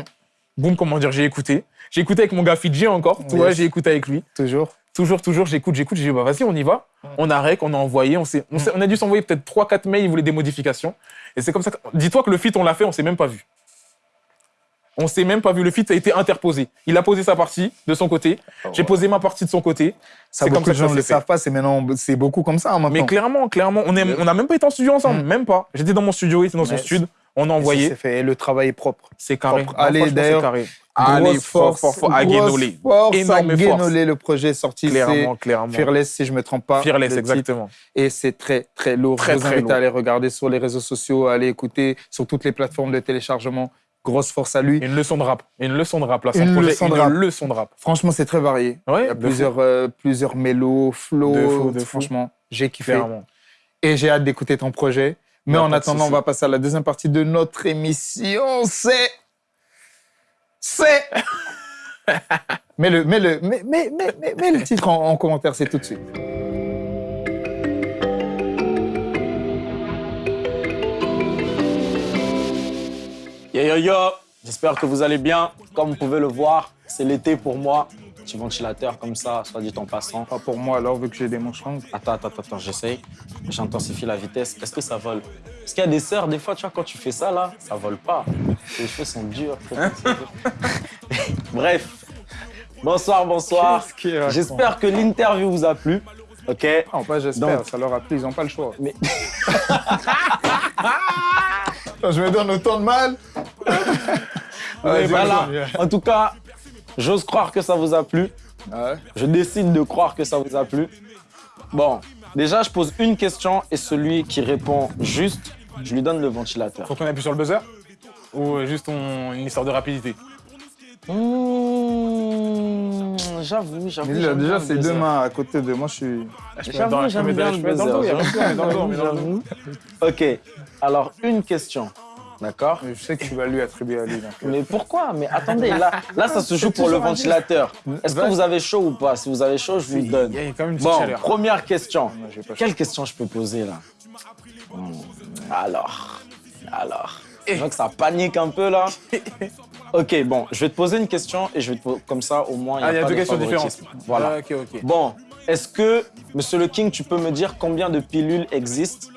D: boum, comment dire, j'ai écouté. J'ai écouté avec mon gars Fidji encore, tu vois, j'ai écouté avec lui.
A: Toujours.
D: Toujours, toujours, j'écoute, j'écoute, j'ai dit, bah vas-y, on y va.
A: Mm.
D: On a rec, on a envoyé, on, on, s'est- on a dû s'envoyer peut-être 3-4 mails, il voulait des modifications. Et c'est comme ça que. Dis-toi que le feat, on l'a fait, on s'est même pas vu. On s'est même pas vu. Le feat a été interposé. Il a posé sa partie de son côté. J'ai posé ma partie de son côté.
A: Ça,
D: C'est comme
A: beaucoup
D: ça
A: de
D: que
A: gens ne le savent pas, c'est maintenant, c'est beaucoup comme ça hein, maintenant.
D: Mais clairement, clairement, on n'a on même pas été en studio ensemble,
A: Mm.
D: même pas. J'étais dans mon studio, il était dans son studio. On a
A: ça,
D: envoyé.
A: c'est fait. Et le travail est propre.
D: C'est carré.
A: propre.
D: Non,
A: Allez, d'ailleurs.
D: Allez, fort, fort, fort. À Guénolé.
A: force
D: Énorme force.
A: Le projet est sorti.
D: Clairement,
A: C'est
D: clairement.
A: Fearless, si je me trompe pas.
D: Fearless,
A: titre.
D: exactement.
A: Et c'est très, très lourd.
D: Très,
A: vous
D: très
A: invite
D: lourd.
A: à aller regarder sur les réseaux sociaux, à aller écouter sur toutes les plateformes de téléchargement. Grosse force à lui.
D: Une leçon de rap. Une leçon de rap, là. Son
A: Une
D: projet,
A: leçon de
D: une
A: rap.
D: leçon de rap.
A: Franchement, c'est très varié.
D: Ouais,
A: Il y a plusieurs, euh, plusieurs mélos, flows. Franchement, j'ai kiffé.
D: Clairement.
A: Et j'ai hâte d'écouter ton projet. Mais en attendant, on va passer à la deuxième partie de notre émission. C'est. C'est. mets, le, mets, le, mets, mets, mets, mets- mets le titre en, en commentaire, c'est tout de suite.
E: Yo yo yo, j'espère que vous allez bien. Comme vous pouvez le voir, c'est l'été pour moi. Petit ventilateur comme ça, soit dit en passant.
A: Pas pour moi, alors, vu que j'ai des manches longues.
E: Attends, attends, attends, j'essaye. J'intensifie la vitesse. Est-ce que ça vole? Parce qu'il y a des sœurs, des fois, tu vois, quand tu fais ça, là, ça vole pas. Les cheveux sont durs. Bref. Bonsoir, bonsoir. J'espère que l'interview vous a plu. Ok?
A: Non, pas j'espère, ça leur a plu, ils n'ont pas le choix.
E: Mais-
A: je me donne autant de mal.
E: Voilà. En tout cas, j'ose croire que ça vous a plu.
A: Ouais.
E: Je décide de croire que ça vous a plu. Bon, déjà, je pose une question et celui qui répond juste, je lui donne le ventilateur.
D: Faut qu'on appuie sur le buzzer Ou euh, juste on- une histoire de rapidité?
E: Mmh, j'avoue, j'avoue.
A: Déjà, c'est deux mains à côté de moi, je suis.
D: Ah,
E: J'avoue, j'aime bien le buzzer. J'avoue. Ok, alors une question. D'accord
A: Je sais que tu vas lui attribuer à lui. donc.
E: Mais pourquoi? Mais attendez, là, là, ça se joue pour le ventilateur. Est-ce que vous avez chaud ou pas? Si vous avez chaud, je vous le donne.
D: Il y a quand même une
E: Bon,
D: chaleur.
E: première question. Quelle question je peux poser là? Hmm, Alors, alors. Je vois que ça panique un peu là. Ok, bon, je vais te poser une question et je vais te poser comme ça au moins.
D: Ah, il y a
E: pas
D: deux
E: de
D: questions différentes.
E: Voilà.
D: Ah, ok, ok.
E: Bon, est-ce que, Monsieur le King, tu peux me dire combien de pilules existent?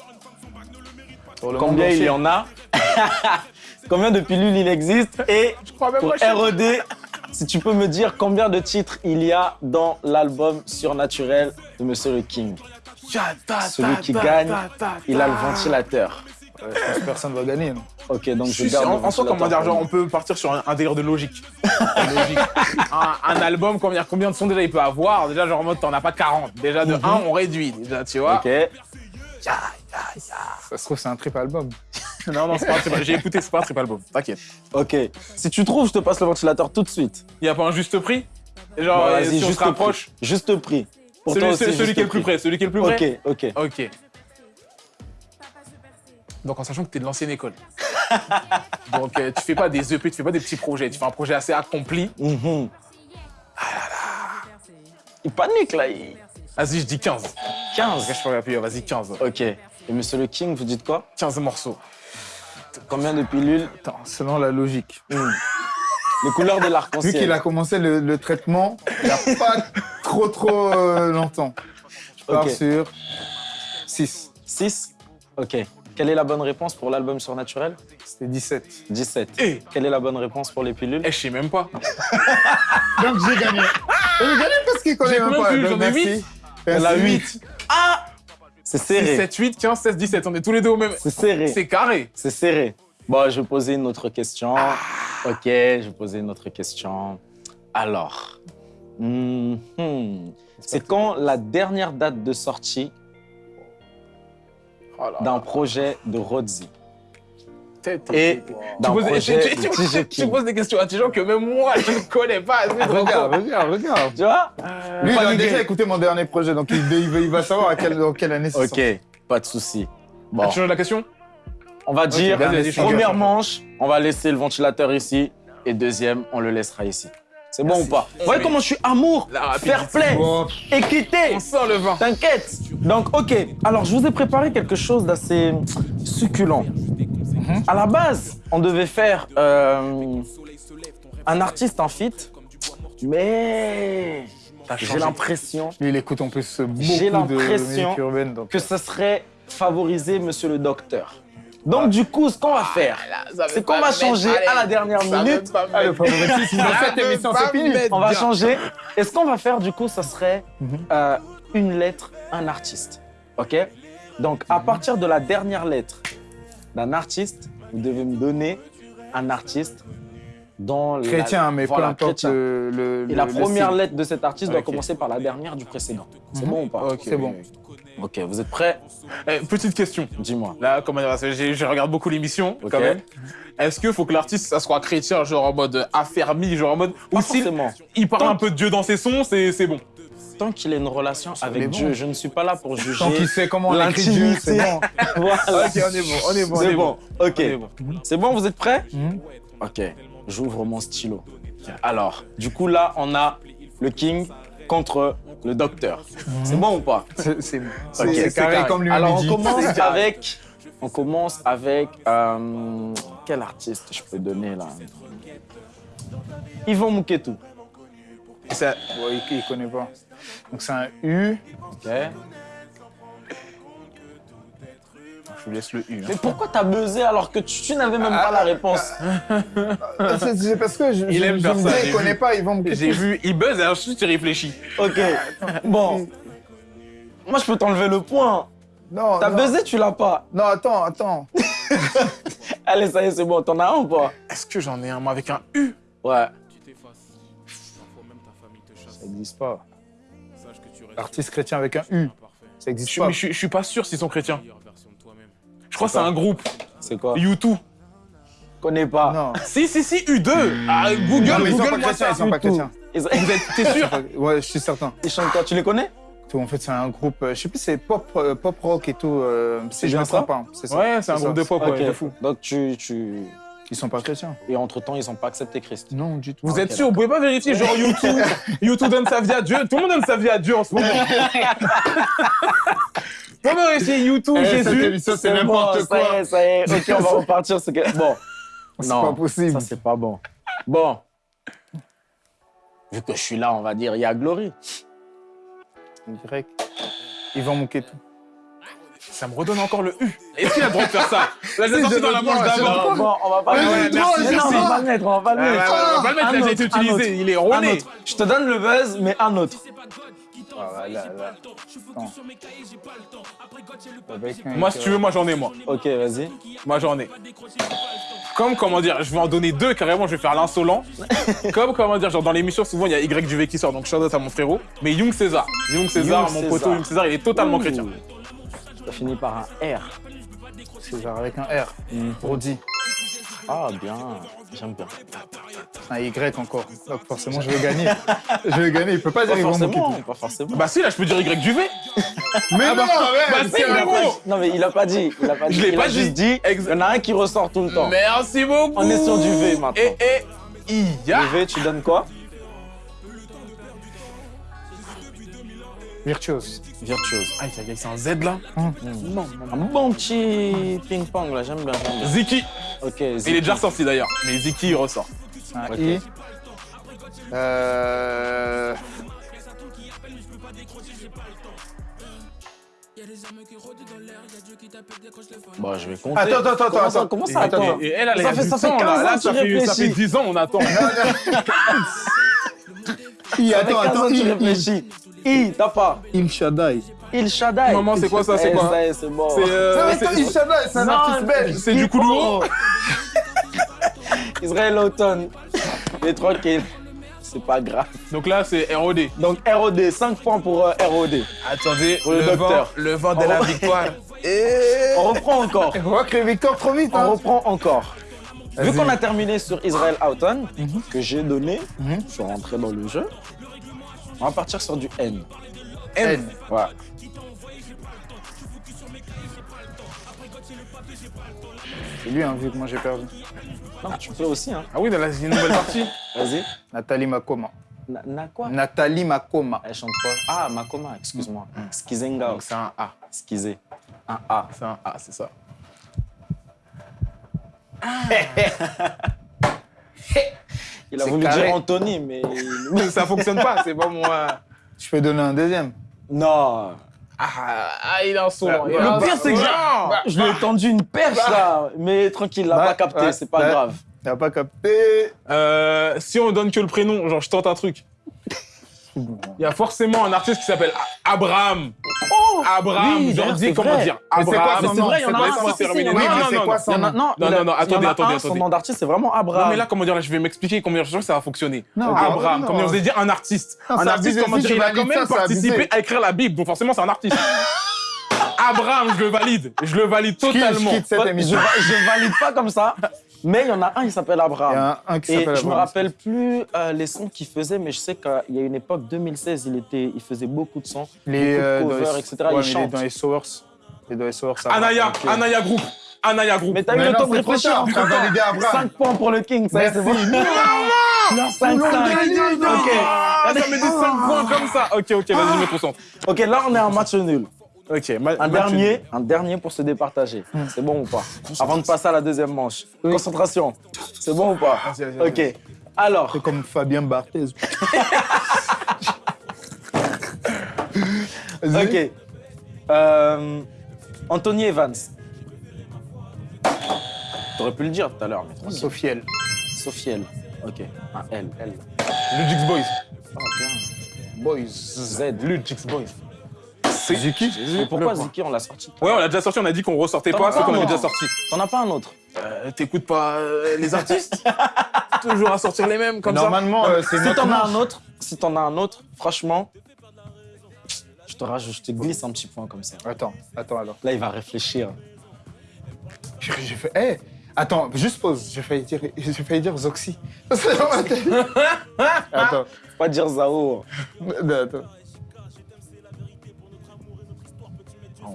A: Le
E: Combien il y en a Combien de pilules il existe Et
D: crois même
E: pour RED, si tu peux me dire combien de titres il y a dans l'album Surnaturel de Monsieur le King Celui qui gagne, il a le ventilateur.
A: Ouais, je pense que personne va gagner. non
E: Ok, donc je garde
D: en, en soi, comment dire, genre, on peut partir sur un, un délire de logique. Un, un album, combien, combien de sons déjà il peut avoir? Déjà, genre en mode, t'en as pas 40. Déjà, de 1, on réduit, déjà, tu vois.
E: moi. Ok.
A: Ça se trouve, c'est un triple album.
D: Non, non, c'est pas un triple J'ai écouté, c'est pas un triple album. T'inquiète.
E: Ok. Si tu trouves, je te passe le ventilateur tout de suite.
D: Il y a pas un juste prix? Genre,
E: Bon,
D: euh,
E: vas-y,
D: si on
E: juste
D: se rapproche.
E: prix. Juste prix. Pour
D: Celui,
E: toi aussi,
D: celui
E: juste
D: qui est le plus
E: prix.
D: près, celui qui est le plus près.
E: Ok, ok.
D: Ok. Donc en sachant que tu es de l'ancienne école. Donc euh, tu fais pas des EP, tu fais pas des petits projets, tu fais un projet assez accompli.
E: Mhm. Il panique là. il-
D: Vas-y, je dis 15.
E: 15.
D: Je peux appuyer, vas-y, 15.
E: Ok. Et Monsieur le King, vous dites quoi
D: 15 morceaux.
E: Combien de pilules
A: Attends, selon la logique.
E: Les couleurs de
A: Vu
E: l'arc-en-ciel.
A: qu'il a commencé le, le traitement, il n'y a pas trop trop euh, longtemps. Je pars
E: Ok.
A: sur 6.
E: 6 Ok. Quelle est la bonne réponse pour l'album Surnaturel
A: C'était 17.
E: 17.
D: Eh.
E: Quelle est la bonne réponse pour les pilules
D: Eh, je sais même pas.
A: Donc j'ai gagné. j'ai gagné parce qu'il connaît
D: J'ai
A: même pas.
D: J'en ai
A: merci.
D: huit.
E: Elle a
A: Merci.
E: 8. Ah C'est
D: 6,
E: serré.
D: 7, 8, 15, 16, 17. On est tous les deux au même.
E: C'est serré.
D: C'est carré.
E: C'est serré. Bon, je vais poser une autre question. Ok, je vais poser une autre question. Alors, mhm. c'est quand la dernière date de sortie
D: Oh
E: d'un projet de Rodzi?
D: Tête.
E: et
D: Tu
E: d'un
D: poses,
E: projet
D: tu- tu-
E: de
D: tu-
E: DJ
D: tu
E: King
D: poses des questions à des gens que même moi, je ne connais pas.
A: Regarde, regarde, regarde.
E: Tu vois
A: Lui, il a déjà écouté mon dernier projet, donc il, il va- il va savoir à quelle, dans quelle année c'est sorti.
E: Ok, pas de souci. Bon,
D: Tu changes la question
E: on va dire, première manche, on va laisser le ventilateur ici, et deuxième, on le laissera ici. C'est bon ou pas Vous voyez comment je suis amour, fair play,
A: Bon,
E: équité
D: On sent le vin.
E: T'inquiète. Donc, ok. Alors, je vous ai préparé quelque chose d'assez succulent. À la base, on devait faire euh, un artiste en feat, mais j'ai l'impression
A: lui, il écoute en plus beaucoup
E: J'ai
A: de
E: l'impression
A: musique urbaine. Donc,
E: que ce serait favoriser Monsieur le Docteur. Donc, du coup, ce qu'on va faire, c'est qu'on va changer à la dernière minute.
A: ah, le favoritisme dans cette émission, c'est fini.
E: On va changer. Et ce qu'on va faire, du coup, ça serait
A: Mhm.
E: euh, une lettre, un artiste. OK? Donc, à partir de la dernière lettre d'un artiste, vous devez me donner un artiste dans la-
A: Chrétien, mais
E: voilà,
A: peu importe le, le-
E: Et la
A: le
E: première lettre de cet artiste doit commencer par la dernière du précédent. C'est
A: Mhm.
E: bon ou pas
D: Ok,
A: C'est bon.
E: Ok, vous êtes prêts
D: Eh, petite question.
E: Dis-moi.
D: Là, comment dire, je regarde beaucoup l'émission, quand même. Est-ce qu'il faut que l'artiste, ça soit chrétien, genre en mode affermi, genre en mode.
E: Pas
D: Ou s'il
E: forcément.
D: il parle un peu de Dieu dans ses sons, c'est bon.
E: Tant qu'il a une relation avec
A: bon.
E: Dieu, je ne suis pas là pour juger.
A: Tant qu'il sait comment on écrit Dieu, c'est bon.
E: Voilà.
D: Ok, on est bon, on est bon, on
E: C'est
D: est
E: bon. Ok.
D: Bon.
E: C'est bon, vous êtes prêts?
A: Mhm.
E: Ok. J'ouvre mon stylo. Alors, du coup, là, on a le King contre le docteur. C'est bon ou pas?
A: C'est c'est- c'est-
E: Ok,
A: c'est
E: c'est
A: carré comme lui
E: Alors, on commence avec. On commence avec. euh, quel artiste je peux donner là? Yvon Mouketou.
A: Et ça, ouais, il connaît pas. Donc c'est un U.
E: Ok.
A: Je vous laisse le U. hein.
E: Mais pourquoi t'as buzzé alors que tu, tu n'avais même pas la réponse
A: Ah, C'est parce que je,
D: Il
A: je,
D: aime
A: je me dis, il connaît
D: vu.
A: pas, ils vont me
D: J'ai vu, il buzz et ensuite il réfléchit.
E: Ok. Bon. Moi, je peux t'enlever le point.
A: Non,
E: T'as buzzé, tu l'as pas.
A: Non, attends, attends.
E: Allez, ça y est, c'est bon. T'en as un ou pas?
D: Est-ce que j'en ai un moi, avec un U?
E: Ouais.
A: Ça n'existe pas. Artiste chrétien avec un U. Ça
D: je,
A: n'existe
D: suis-
A: pas.
D: mais je, suis- je suis pas sûr s'ils sont chrétiens. Je crois que c'est un groupe.
E: C'est quoi?
D: U2.
E: Connais pas.
A: Non.
D: Si, si, si, U2. Ah, Google,
A: Non, mais ils sont pas
D: Google,
A: chrétiens,
D: ça.
A: ils sont pas chrétiens.
D: Vous êtes, t'es sûr?
A: Ouais, je suis certain.
E: ils chantent quoi? Tu les connais?
A: Tout, en fait, c'est un groupe, euh, je sais plus, c'est pop, euh, pop rock et tout. euh, je
E: bien ça?
A: pas. C'est ça.
D: Ouais, c'est un
A: ça.
D: groupe de pop, ouais,
E: Ok.
D: de fou.
E: Donc, tu, tu...
A: Ils sont pas chrétiens.
E: Et entre-temps, ils n'ont pas accepté Christ.
A: Non, du tout.
D: Vous êtes sûr? Vous pouvez pas vérifier genre YouTube YouTube donne sa vie à Dieu. Tout le monde donne sa vie à Dieu en ce moment. Vous pouvez vérifier YouTube,
A: Eh,
D: Jésus.
A: c'est
E: bon,
A: n'importe
E: Ça y
A: quoi.
E: est, ça y est. Ok, on va repartir. que- Bon.
A: C'est pas possible.
E: Ça, c'est pas bon. Bon. Vu que je suis là, on va dire, il y a Glory.
A: Ils vont manquer tout.
D: Ça me redonne encore le U. Est-ce qu'il a le droit de faire ça Là, j'ai sorti dans la manche d'avant.
E: bon, on va pas le mettre. non, on va pas le mettre, on va pas le mettre.
D: on va le mettre, il a
E: Un
D: déjà été utilisé. Il est
E: autre. Je te donne le buzz, mais un autre.
A: Ah, là, là.
D: Moi, si tu veux, moi j'en ai, moi.
E: Ok, vas-y.
D: Moi j'en ai. Comme, comment dire, je vais en donner deux carrément, je vais faire l'insolent. Comme, comment dire, genre dans l'émission, souvent il y a Y du V qui sort, donc shout out à mon frérot. Mais Young César. Young César,
E: Young
D: mon
E: César.
D: poteau Young César, il est totalement
E: Ouh.
D: chrétien.
E: Ça finit par un R.
A: César avec un R. Brody.
E: Ah, bien. J'aime bien.
A: Un Y encore. Donc forcément, je vais gagner. je vais gagner. Il peut pas dire
E: Pas
A: manquer
E: forcément, pas forcément.
D: Bah si, là je peux dire Y du V.
A: Mais non,
D: bah,
A: ouais,
D: bah, si,
E: mais il a pas dit. Il a pas dit.
D: Je l'ai pas dit.
E: juste dit. Il y en a un qui ressort tout le temps.
D: Merci beaucoup.
E: On est sur du V maintenant.
D: Et, et, Iya.
E: Le V, tu donnes quoi?
A: Virtuose.
E: Virtuose.
D: Aïe, aïe, aïe, c'est un Z là.
E: Un bon petit ping-pong là, j'aime bien, bien.
D: Ziki.
E: Ok,
D: Il est
E: Ziki.
D: déjà ressorti d'ailleurs, mais Ziki il ressort.
A: Un
E: Ok.
A: I. Euh...
E: Bon, je vais compter.
A: Attends, attends, attends,
E: Comment ça,
A: attends.
E: comment ça,
A: Attends,
E: attends
D: Et elle, elle
E: Ça
D: a
E: fait- ça fait
D: temps,
E: 15
D: là.
E: ans
D: Là,
E: que
D: ça
E: tu
D: fait, ça fait
E: réfléchis.
D: 10 ans, on attend.
A: I, attends,
E: 15
A: attends. I,
E: réfléchis. I, t'as pas.
A: Il Shaddai.
E: Il Shaddai.
D: Maman, c'est quoi ça, c'est
E: Eh,
D: quoi
E: c'est bon.
D: C'est euh,
A: Il Shaddai, c'est un artiste belge.
D: c'est du coup lourd.
E: Israël Houghton. Les tranquille. C'est pas grave.
D: Donc là, c'est ROD.
E: Donc ROD, 5 points pour euh, ROD.
D: Attendez,
E: le
D: le, vent, le vent de la victoire.
E: On reprend encore.
A: On voit que les victoires trop vite.
E: On
A: Hein.
E: reprend encore. Vu qu'on a terminé sur Israël Houghton, que j'ai donné, je suis rentré dans le jeu, on va partir sur du N.
A: N.
E: Ouais.
A: C'est lui, hein, vu que moi j'ai perdu.
E: Non, tu peux aussi, hein.
D: Ah oui, dans la nouvelle partie.
E: Vas-y.
A: Nathalie Makoma.
E: Na, na quoi?
A: Nathalie Makoma.
E: Elle chante quoi Ah, Makoma, excuse-moi. Skizenga.
D: Donc c'est un A.
E: Skizé. Un A.
D: C'est un A, c'est ça.
E: Il a voulu
A: carré.
E: dire Anthony, mais.
D: ça fonctionne pas, c'est pas moi.
A: Je peux donner un deuxième.
E: non.
D: Ah, ah, il est insolent.
A: Bah,
D: il est
A: le
E: pire, c'est que j'ai-
D: Non.
E: Je lui ai tendu une perche là, mais tranquille, il l'a
A: Bah,
E: pas capté,
A: ouais,
E: c'est pas
A: bah.
E: grave.
A: T'as pas capté.
D: Euh, si on donne que le prénom, genre je tente un truc. Il y a forcément un artiste qui s'appelle Abraham. Abraham,
E: oui, c'est
D: comment dire Abraham.
E: c'est vrai, il y en a un,
D: Non, non, non, non. attendez, attendez,
E: Son nom d'artiste, c'est vraiment Abraham.
D: Non mais là comment dire, là, je vais m'expliquer pense que ça va fonctionner.
A: Non,
D: Abraham,
A: non.
D: comme on faisait dire un artiste?
A: Non,
D: un artiste, comment dire, il a quand même participé à écrire la Bible, donc forcément c'est un artiste. Abraham, je le valide, je le valide totalement.
A: Je
E: valide pas comme ça, mais il y en a un, il s'appelle
A: Il y
E: Abraham.
A: a un, un qui
E: Et
A: s'appelle
E: je me
A: Abraham.
E: rappelle plus euh, les sons qu'il faisait, mais je sais qu'il y a une époque, 2016, il, était, il faisait beaucoup de sons,
A: Les,
E: beaucoup
A: euh,
E: de
A: dans
E: covers,
A: les-
E: etc.
A: Ouais,
E: il chante.
A: dans les est dans les.
D: Anaya. Anaya Group, Anaya Group.
E: Mais t'as eu le
A: non,
E: temps de réfléchir.
A: Abraham.
E: 5 points pour le King, ça y est, c'est bon. 5
A: Non, non, non,
E: Ok.
D: Ah, ça met des 5 points comme ça. Ok, ok, vas-y, je me concentre.
E: Ok, là on est en match nul.
D: Ok.
E: un, dernier, un dernier pour se départager. Hmm. C'est bon ou pas Avant de passer à la deuxième manche. Concentration. C'est bon ou pas
D: vas-y.
E: Ok. Alors.
A: Comme Fabien Barthez.
E: ok. Euh, Anthony Evans. T'aurais pu le dire tout à l'heure, mais tranquille.
D: Sofiel.
E: Sofiel. Ok. Un L. L.
D: Ludix Boys.
E: Oh, bien.
D: Boys.
E: Z.
D: Ludix Boys.
A: C'est Ziki
E: Mais pourquoi Ziki, on l'a sorti
D: Ouais, on l'a déjà sorti, on a dit qu'on ressortait pas
E: as
D: ce
E: pas,
D: qu'on avait déjà sorti.
E: T'en as pas un autre
D: Euh, T'écoutes pas euh, les artistes Toujours à sortir les mêmes comme ça.
A: Normalement, euh, c'est
E: Si t'en as un autre, si t'en as un autre, franchement, je te rajoute, je te glisse un petit point comme ça.
A: Attends, attends alors.
E: Là, il va réfléchir.
A: J'ai fait. Eh Attends, juste pause. J'ai failli dire, j'ai failli dire Zoxy. C'est dans ma tête. Attends,
E: Faut Pas dire Zao.
A: attends.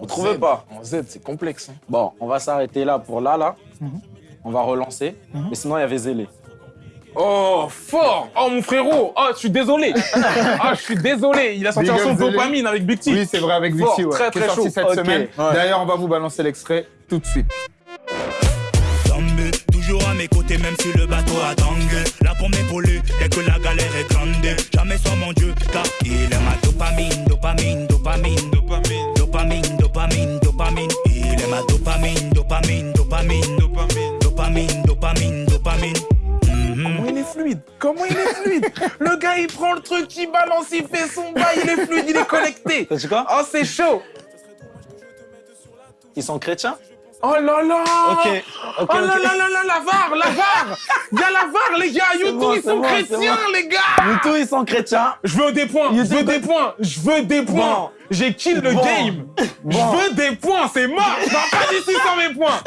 E: Vous trouvez pas
D: En Z, c'est complexe. hein.
E: Bon, on va s'arrêter là pour là, là. On va relancer. Mais sinon, il y avait Zélé.
D: Oh, fort Oh, mon frérot Oh, je suis désolé Ah, je suis désolé Il a sorti
A: Big
D: un son dopamine avec Big T.
A: Oui, c'est vrai, avec
D: Fort,
A: Vixi, ouais.
D: très,
A: est
D: très
A: sorti
D: chaud.
A: cette
E: Ok,
A: semaine.
E: ouais.
A: D'ailleurs, on va vous balancer l'extrait tout de suite.
F: Toujours à mes côtés, même si le bateau a tangué. Là pour m'épauler, dès que la galère est grande. Jamais sans mon Dieu, car il est ma dopamine, dopamine, dopamine, dopamine, dopamine, dopamine, dopamine. Il est ma dopamine, dopamine, dopamine, dopamine, dopamine, dopamine, dopamine. Mhm.
D: Comment il est fluide Comment il est fluide Le gars, il prend le truc, il balance, il fait son bail, il est fluide, il est connecté.
E: Dit quoi
D: Oh, c'est chaud
E: Ils sont chrétiens?
D: Oh là là
E: Ok. Ok,
D: Oh là
E: ok.
D: là là là, la VAR, la VAR Il y a la VAR, les gars YouTube,
E: bon,
D: ils sont
E: bon,
D: chrétiens,
E: bon.
D: les gars
E: YouTube, ils sont chrétiens.
D: Je veux des points, je veux des points, je veux des points. J'ai kill le game. Je veux des points, c'est mort Je pars pas d'ici sans mes points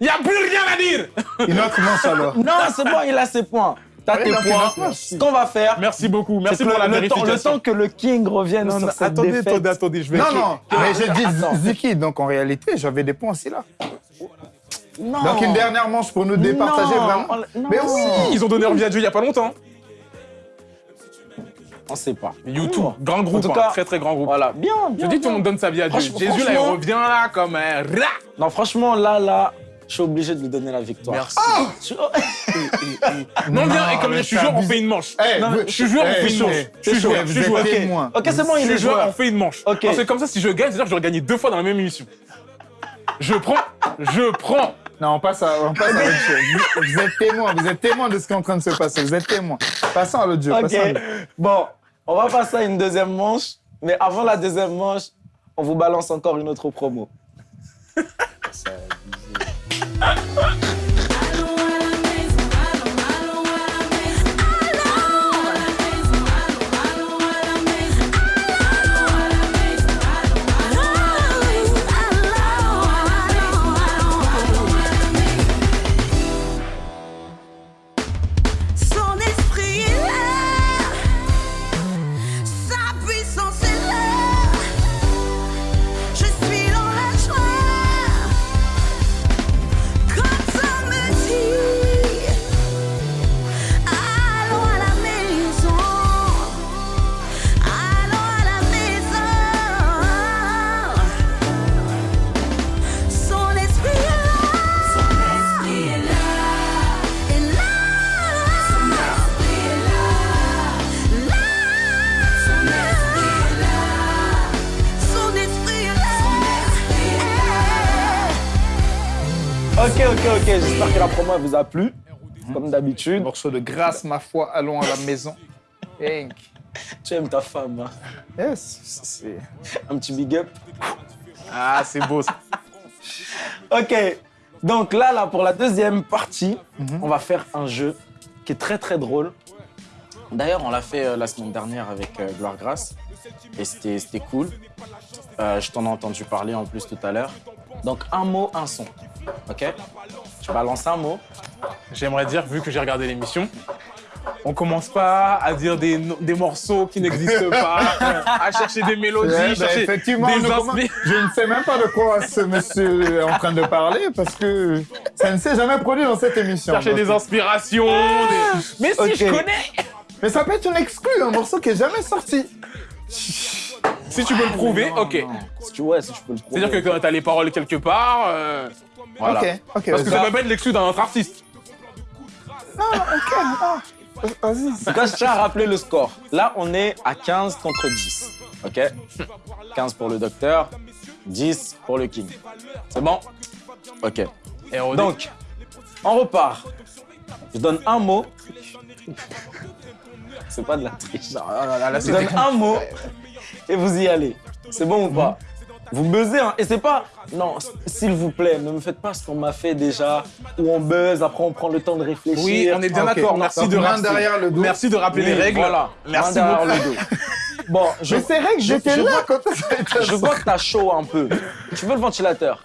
D: Il y a plus rien à dire
A: Une autre manche alors.
E: Non, c'est bon, il a ses points. T'as
A: Ouais,
E: tes points. Ce qu'on va faire,
D: Merci beaucoup, merci pour la
E: le, temps,
D: vérification.
E: le temps que le King revienne
D: Non,
E: sur
D: non,
E: cette
D: attendez,
E: défaite.
D: attendez, attendez, je vais...
A: Non, non, mais j'ai dit
E: attends.
A: Ziki, donc en réalité, j'avais des points aussi là.
E: Non.
A: Donc une dernière manche pour nous départager
E: Non,
A: vraiment.
E: non.
A: Mais oui
D: Ils ont donné envie à Dieu il y a pas longtemps.
E: On sait pas.
D: YouTube, grand groupe,
E: tout
D: hein, très très grand groupe.
E: Voilà, bien,
D: Je dis tout le monde donne sa vie à Dieu. Jésus là, il revient là comme un rat.
E: Non, franchement, là, là, je suis obligé de lui donner la victoire.
D: Merci.
E: Je-
D: Non, bien, et comme
A: mais
D: je suis joueur, on fait une manche.
A: Eh,
E: Non,
D: Je suis joueur, on
A: eh,
D: fait une manche.
A: eh,
D: Je suis joueur, je suis joueur.
E: Ok, c'est bon,
D: Je
E: il est
D: suis joueur,
E: joueur.
D: on fait une manche.
E: Ok.
D: Parce que comme ça, si je gagne, c'est-à-dire que j'aurais gagné deux fois dans la même émission. Je prends, je prends.
A: Non, on passe à, on passe à l'autre jeu. Vous, vous êtes témoin, vous êtes témoin de ce qui est en train de se passer. Vous êtes témoin. Passons à l'autre jeu.
E: Ok.
A: à.
E: Bon, on va passer à une deuxième manche. Mais avant la deuxième manche, on vous balance encore une autre promo. ¡Ah! Elle vous a plu. Comme d'habitude.
A: Morceau de grâce, ma foi, allons à la maison. Hank.
E: Tu aimes ta femme. hein.
A: Yes, c'est.
E: Un petit big up.
D: Ah, c'est beau ça.
E: Ok. Donc là, là, pour la deuxième partie, on va faire un jeu qui est très très drôle. D'ailleurs, on l'a fait euh, la semaine dernière avec euh, Gloire Grasse et c'était c'était cool. Euh, je t'en ai entendu parler en plus tout à l'heure. Donc un mot, un son. Ok? Tu balances un mot.
D: J'aimerais dire, vu que j'ai regardé l'émission, on commence pas à dire des, des morceaux qui n'existent pas, à chercher des mélodies,
A: Ouais, bah,
D: chercher
A: effectivement,
D: des
A: comment-
D: inspirations.
A: je ne sais même pas de quoi ce monsieur est en train de parler parce que ça ne s'est jamais produit dans cette émission.
D: chercher
A: Donc,
D: des inspirations. des- Mais si, je connais
A: Mais ça peut être une exclue, un morceau qui est jamais sorti.
D: Si tu peux le prouver, ok.
E: Si tu, ouais, si tu peux le prouver.
D: C'est-à-dire que quand t'as les paroles quelque part, euh, voilà.
A: Ok, ok.
D: Parce que
A: vas-y.
D: ça peut pas être l'exclu d'un autre artiste.
A: Vas-y.
E: En tout cas, je tiens à rappeler le score. Là, on est à 15 contre 10. Ok? 15 pour le docteur, 10 pour le king. C'est bon? Ok. Donc, on repart. Je donne un mot. C'est pas de la triche.
D: Non, non, non, là,
E: Je donne un mot et vous y allez. C'est bon ou pas? Vous buzzez, hein Et c'est pas. Non, s'il vous plaît, ne me faites pas ce qu'on m'a fait déjà, où on buzz, après on prend le temps de réfléchir.
D: Oui, on est bien
A: Ok.
D: d'accord. Merci de rappeler.
A: derrière le dos.
D: Merci de rappeler
E: Oui,
D: les règles.
E: Voilà.
D: Merci beaucoup.
E: le dos. Bon, je,
A: Mais c'est vrai que j'étais
E: je
A: là quand ça
E: je vois que t'as chaud un peu. Tu veux le ventilateur?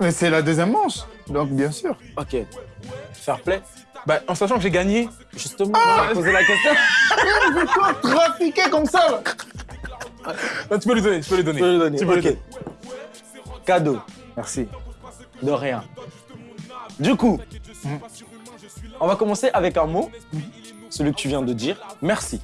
A: Mais c'est la deuxième manche, donc bien sûr.
E: Ok. Fair play
D: Bah, en sachant que j'ai gagné.
E: Justement, on va poser la question.
A: Mais toi, trafiquer comme ça, là
D: Non, tu peux lui donner, tu peux lui donner.
E: Peux.
D: Tu peux lui
E: Ok.
D: donner.
E: Cadeau.
A: Merci.
E: De rien. Du coup, on va commencer avec un mot, celui que tu viens de dire. Merci.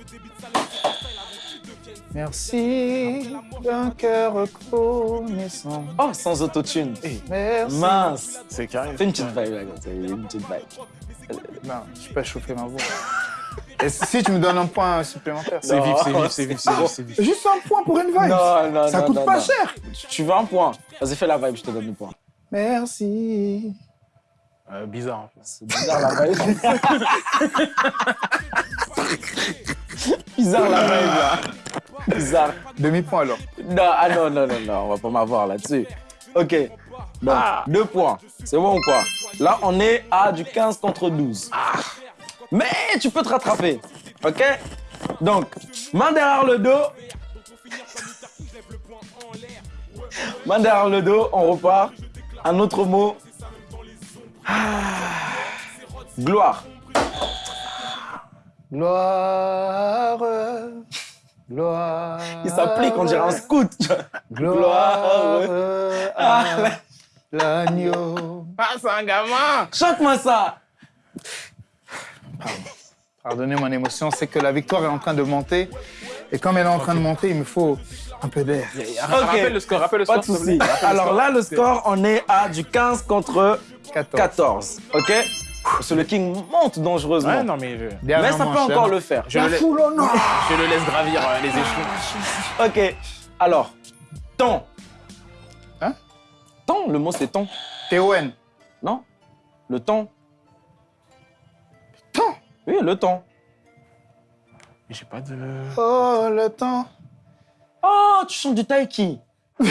A: Merci d'un cœur reconnaissant.
E: Oh, sans autotune.
A: Merci.
E: Mince.
D: C'est carré.
E: Fais une petite vibe là, une petite vibe.
A: Non, je peux pas chauffer ma voix. Et si tu me donnes un point supplémentaire
D: C'est vif, c'est vif, c'est vif, c'est vif, c'est vif.
A: Juste un point pour une vibe.
E: Non, non,
A: ça
E: non,
A: coûte
E: non,
A: pas
E: non.
A: cher.
E: Tu- veux un point? Vas-y, fais la vibe, je te donne le point.
A: Merci.
D: Euh, bizarre.
E: C'est bizarre la vibe. bizarre la vibe là. Bizarre.
A: Demi-point alors.
E: Non, ah non, non, non, non, on va pas m'avoir là-dessus. Ok. Donc, deux points. C'est bon ou pas Là, on est à du 15 contre 12. Mais tu peux te rattraper. Ok? Donc, main derrière le dos. Main derrière le dos, on repart. Un autre mot. Ah. Gloire.
A: Gloire. Gloire.
E: Il s'applique, on dirait un scout.
A: Gloire. À l'agneau.
D: Ah, c'est un gamin
E: Chante-moi ça.
A: Pardonnez mon émotion, c'est que la victoire est en train de monter. Et comme elle est en train de monter, il me faut un peu d'air.
D: Rappelle le score, rappelle le
E: Pas
D: score.
E: de souci. Alors là, le score, on est à du 15 contre
A: 14.
E: 14. Ok? Parce que le King monte dangereusement.
D: Ouais, non, mais je,
E: Mais ça peut encore le faire.
D: je, le, laisse-
A: Foule au nord.
D: je le laisse gravir euh, les échelons.
E: Ok. Alors, temps.
A: Hein?
E: Temps, le mot c'est temps.
A: T-O-N.
E: Non Le temps. Oui, le temps.
D: Mais J'ai pas de.
A: Oh, le temps.
E: Oh, tu chantes du taiki.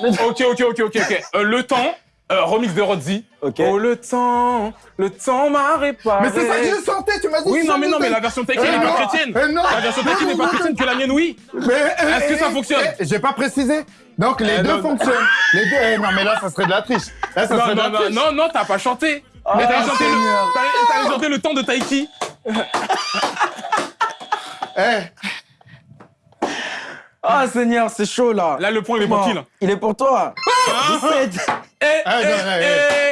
D: Ok, ok, ok, ok, ok. Euh, le temps, euh, remix de Rodzi.
E: Ok.
D: Oh, le temps, le temps m'a réparé.
A: Mais c'est ça que j'ai chanté, tu m'as dit.
D: Oui,
A: que
D: non, mais non, mais la version Taiki
A: Eh
D: n'est pas chrétienne.
A: eh non.
D: La version Taiki n'est pas chrétienne que la mienne, oui.
A: Mais,
D: Est-ce que ça fonctionne
A: eh, J'ai pas précisé. Donc les
D: Eh,
A: deux
D: non,
A: fonctionnent. Les deux. eh, non, mais là, ça serait de la triche. Là, ça
D: Non,
A: serait de
D: non,
A: la
D: non,
A: triche.
D: non, non, t'as pas chanté. Mais t'as chanté, chanté le temps de Taiki.
A: Eh,
E: Ah, Seigneur, c'est chaud là.
D: Là, le point, il est pour qui, là
E: Il est pour toi. 17,
D: Eh,
A: eh,
D: eh,
A: non, eh,
D: eh.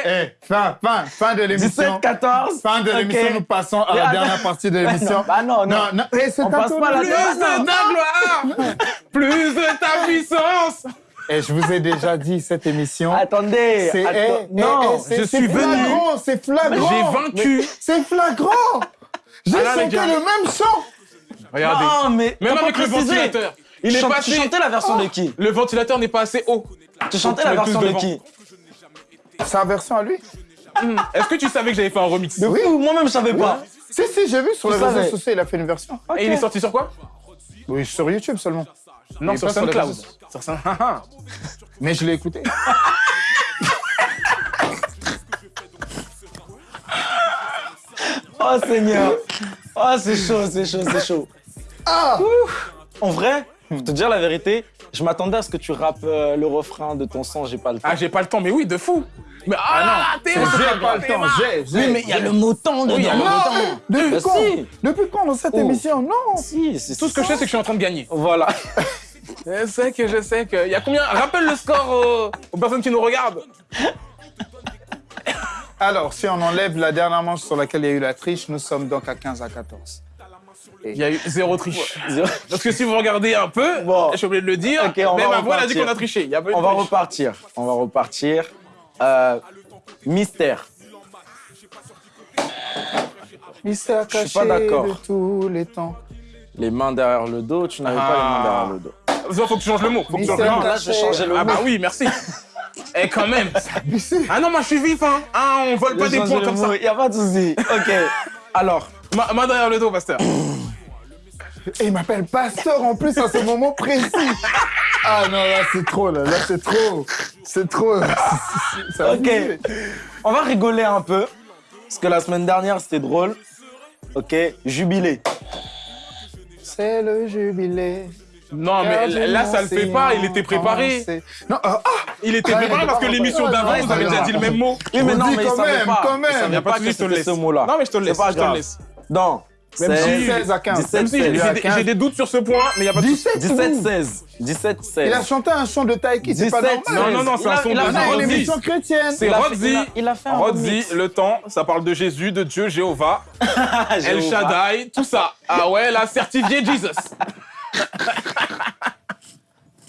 A: eh, eh, fin, fin, fin de
E: 17
A: l'émission.
E: 14.
A: Fin de l'émission, nous passons à la dernière partie de l'émission.
E: Bah non, non.
A: non. eh, c'est
E: passe pas la.
D: Plus de ta gloire, plus de ta puissance.
A: Et je vous ai déjà dit, cette émission.
E: Attendez.
A: C'est eh, eh,
E: non.
A: eh, c'est-
D: je
A: c'est
D: suis venu.
A: flagrant, C'est flagrant.
D: J'ai vaincu.
A: C'est flagrant. J'ai
D: Ah
A: chanté
D: gars.
A: le même chant.
D: Regardez.
E: Non, mais.
D: Même avec le ventilateur. Il est passé.
E: Tu chantais la version de qui?
D: Le ventilateur n'est pas assez haut.
E: Tu chantais la version de qui
A: Sa version à lui?
D: Est-ce que tu savais que j'avais fait un remix?
A: Oui.
E: Moi-même, je savais pas.
A: Si, si, j'ai vu sur les réseaux sociaux, il a fait une version.
D: Et il est sorti sur quoi?
A: Oui, sur YouTube seulement.
D: Non, sur
A: pas sur
D: SoundCloud. Sur Sound-
A: Mais je l'ai écouté.
E: Oh, Seigneur. Oh, c'est chaud, c'est chaud, c'est chaud.
A: Ah
E: En vrai, pour te dire la vérité, je m'attendais à ce que tu rappes euh, le refrain de ton son, j'ai pas le temps.
D: Ah, j'ai pas le temps, mais oui, de fou. Mais ah, non, t'es
A: J'ai pas le temps, j'ai, j'ai.
E: oui, mais il y a le mot temps dedans.
A: Non, depuis
E: Bah
A: quand. Depuis quand dans cette
E: Oh.
A: émission? Non
E: Si,
D: Tout ce que je sais, c'est que je suis en train de gagner.
E: Voilà.
D: Je sais que je sais que. Il y a combien? Rappelle le score aux, aux personnes qui nous regardent.
A: Alors, si on enlève la dernière manche sur laquelle il y a eu la triche, nous sommes donc à 15 à 14.
D: Il y a eu zéro triche. Parce que si vous regardez un peu,
E: Bon.
D: je suis obligé de le dire, mais ma voix elle a dit qu'on a triché. Il y a
E: On va repartir. On va repartir. Euh, mystère.
A: Mystère
E: Je suis
A: caché
E: pas d'accord.
A: de tous les temps.
E: Les mains derrière le dos, tu n'avais pas les mains derrière le dos.
D: Ça, faut que tu changes le mot. Faut que tu changes le mot.
E: là, je vais changer le
D: Ah
E: mot.
D: bah oui, merci. Et quand même. Ah non, moi je suis vif, hein. Ah, on vole pas des points comme ça.
E: Il n'y a pas de souci. Ok. Alors,
D: Ma, main derrière le dos, pasteur.
A: Et il m'appelle pasteur en plus à ce moment précis. Ah non, là c'est trop, là, là c'est trop. C'est trop.
E: Ok. on va rigoler un peu. Parce que la semaine dernière, c'était drôle. Ok. Jubilé.
A: C'est le jubilé.
D: Non, mais là, ça le fait pas. Il était préparé.
A: Non, ah, ah,
D: Il était préparé parce que l'émission d'avant, vous avez déjà dit le même mot.
E: Oui, mais
A: On
E: non,
A: dit
E: mais
A: quand
E: il savait
A: même,
E: pas.
A: quand même.
E: Il savait
D: pas
E: que c'était ce mot-là.
D: Non, mais je te le laisse, je te laisse.
E: Donc,
A: Même
E: c'est
A: si 16 à 15.
E: 17,
D: Même si j'ai
E: 16.
D: des- j'ai des doutes sur ce point, mais il y a pas de souci.
A: 17,
E: 17,
A: où
E: 16. 17, 16.
A: Il a chanté un chon de Taiki, c'est pas
E: 17,
A: normal.
D: Non, non, non, c'est un
E: a-
D: son
E: il
D: de
E: a
A: une émission chrétienne.
D: C'est Rodsy.
E: il a- fait un remix.
D: le temps, ça parle de Jésus, de Dieu, Jéhovah, El. Shaddai, tout ça. Ah ouais, là, certifié Jesus.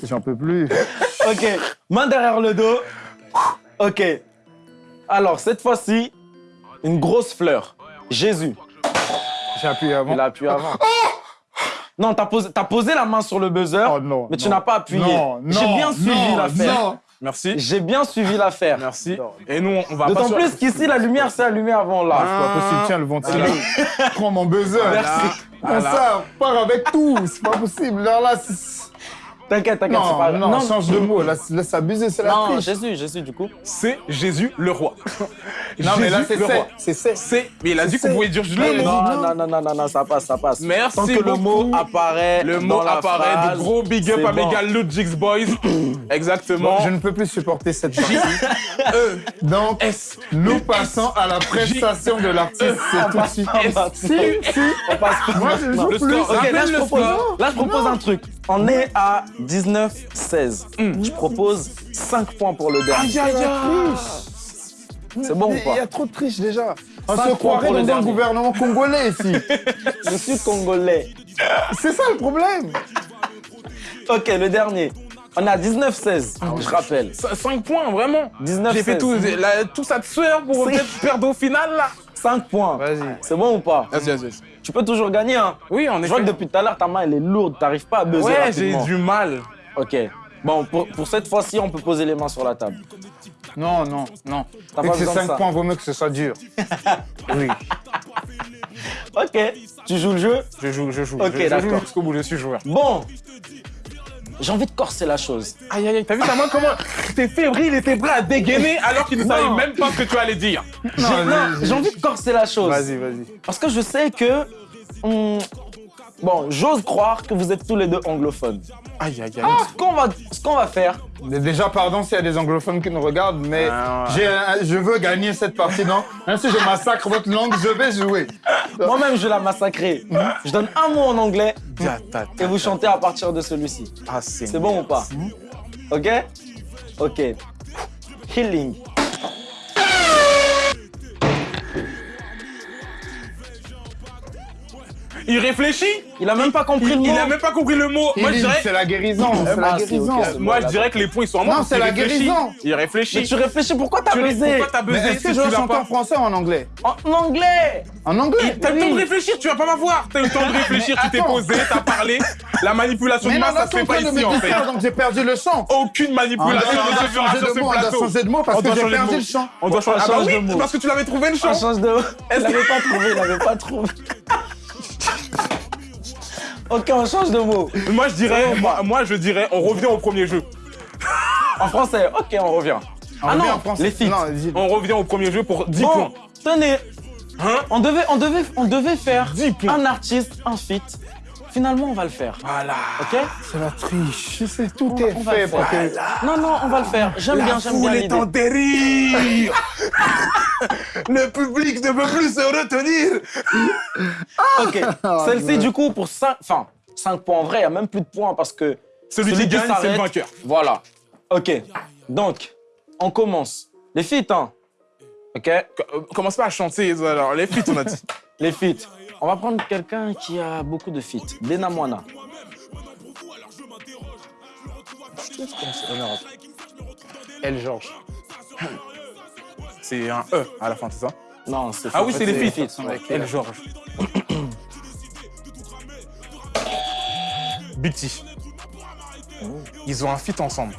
A: J'en peux plus.
E: Ok, main derrière le dos. Ok. Alors, cette fois-ci, une grosse fleur. Jésus.
A: J'ai appuyé avant.
E: Il a appuyé avant. Non, t'as posé, t'as posé la main sur le buzzer,
A: Oh non.
E: mais tu n'as pas appuyé.
A: Non,
E: J'ai
A: non,
E: bien suivi l'affaire.
D: Merci.
E: J'ai bien suivi l'affaire.
D: Merci. Et nous, on va pas
E: D'autant
D: sur-
E: plus qu'ici, la lumière s'est allumée avant là.
A: C'est pas possible, tiens le ventilateur. Prends mon buzzer.
E: Merci.
A: Comme ça, part avec tout. C'est pas possible. Là, là, c'est-
E: T'inquiète, t'inquiète, c'est
A: non,
E: pas
A: non, change de mot. Laisse abuser, c'est la
E: Non,
A: triche.
E: Jésus, Jésus, du coup.
D: C'est Jésus le roi.
A: Non, mais là, c'est
D: le
A: c'est.
D: roi.
A: C'est c'est.
D: C'est. Mais il a dit qu'on pouvait dire le mot.
E: Non, non, non, non, non, non, ça passe, ça passe.
D: Merci
E: Tant que le mot apparaît.
D: Le mot
E: dans la
D: apparaît.
E: phrase,
D: de gros big up à
E: bon.
D: Megal Logics Boys. Exactement.
A: Bon, je ne peux plus supporter cette partie.
D: E,
A: Donc,
D: S.
A: nous passons à la prestation de l'artiste. C'est tout de suite. Si, si.
E: On passe
A: Moi, je joue plus.
D: score.
E: Ok, là
D: Rappelle
E: je
D: le
E: propose,
D: score.
E: là, je propose un truc. On est à 19-16. Je propose 5 points pour le dernier.
A: Aïe, aïe, aïe.
E: C'est bon ou
A: Il
E: pas?
A: y a trop de triche déjà. On se croirait dans un gouvernement congolais ici.
E: Je suis congolais.
A: C'est ça le problème.
E: Ok, le dernier. On est à 19-16, je rappelle.
D: 5 points, vraiment.
E: 19
D: J'ai fait
E: 16.
D: tout, la- tout ça de sueur pour perdre au final, là.
E: 5 points.
A: Vas-y.
E: C'est bon ou pas?
D: Vas-y, vas-y.
E: Tu peux toujours gagner, hein
D: Oui, en
E: Je vois
D: effet.
E: que depuis tout à l'heure, ta main, elle est lourde. T'arrives pas à buzzer
D: Ouais, j'ai du mal.
E: Ok. Bon, pour, pour cette fois-ci, on peut poser les mains sur la table.
A: Non, non, non.
E: T'as pas
A: que ces
E: besoin de
A: 5
E: ça.
A: points, vaut mieux que ce soit dur. Oui.
E: Ok. Tu joues le jeu?
D: Je joue, je joue.
E: Ok,
D: je, je joue
E: d'accord.
D: jusqu'au bout, je suis joueur.
E: Bon. J'ai envie de corser la chose.
D: Aïe, aïe, aïe, t'as vu ta main comment T'es fébrile et t'es prêt à dégainer alors qu'il ne savait même pas ce que tu allais dire?
E: J'ai- non, j'ai envie de corser la chose.
A: Vas-y, vas-y.
E: Parce que je sais que. hum, bon, j'ose croire que vous êtes tous les deux anglophones.
D: Aïe, aïe, aïe.
E: Ce qu'on va, ce qu'on va faire,
A: Déjà, pardon s'il y a des anglophones qui nous regardent, mais
D: Ah, ouais.
A: un- je veux gagner cette partie, non? Même si je massacre votre langue, je vais jouer.
E: moi-même, je vais la massacrer. Je donne un mot en anglais et vous chantez à partir de celui-ci.
D: Ah, c'est
E: C'est bon ou pas? Ok? Ok. Healing.
D: Il réfléchit
E: Il a même pas compris
D: il,
E: le
D: il
E: mot.
D: a même pas compris le mot. Moi, je dirais,
A: C'est la guérison, c'est la
E: c'est
A: guérison.
E: ok.
D: moi, je dirais que les points ils sont à moi.
A: Non, c'est la guérison.
D: Il réfléchit.
E: Mais tu réfléchis, pourquoi t'as baisé
D: Pourquoi t'as buzzé
A: est-ce que je chanter en français ou en anglais
E: En anglais
A: En anglais
D: T'as le temps de réfléchir, tu vas pas m'avoir. T'as le temps de réfléchir, tu t'es posé, t'as parlé. La manipulation
A: Mais
D: de masse,
A: là,
D: ça se fait
A: en
D: pas ici en fait.
A: donc j'ai perdu le chant.
D: Aucune
A: On
D: manipulation ne se fera sur ce
A: on doit changer de mot parce que j'ai perdu le chant.
D: On doit changer.
E: De mot.
D: parce que tu l'avais trouvé le chant.
E: Il
D: Est-ce
E: l'avait pas trouvé, il l'avait pas trouvé. Ok, on change de mot.
D: Moi je dirais, moi, moi je dirais, on revient au premier jeu.
E: En français, ok, on revient. ah
A: revient
E: non,
A: en français.
E: les
A: dis-
D: On revient au premier jeu pour 10
E: Bon,
D: points.
E: tenez,
D: Hein
E: on devait, on devait, on devait faire
D: 10 points.
E: un artiste, un feat. Finalement, on va le faire.
D: Voilà.
E: Ok
A: C'est la triche. C'est tout
E: On
A: est
E: on va
A: fait
E: le
A: pour
E: faire.
A: que.
E: Non, non, on va le faire. J'aime bien, j'aime bien
D: foule est
E: l'idée.
D: en dérive. Le public ne peut plus se retenir.
E: Ok. Celle-ci, du coup, pour 5, enfin, 5 points en vrai, il n'y a même plus de points parce que.
D: Celui qui gagne, c'est le
E: s'arrête-
D: vainqueur.
E: Voilà. Ok. Donc, on commence. Les feats, hein. Ok
D: Commence pas à chanter alors. Les feats, on a dit.
E: Les feats. On va prendre quelqu'un qui a beaucoup de feats. Bena Moana.
A: El Georges.
D: C'est un E à la fin, c'est ça?
E: Non, c'est
D: Ah oui, c'est les feats.
E: feats.
D: Avec El Georges. Big T. Ils ont un feat ensemble.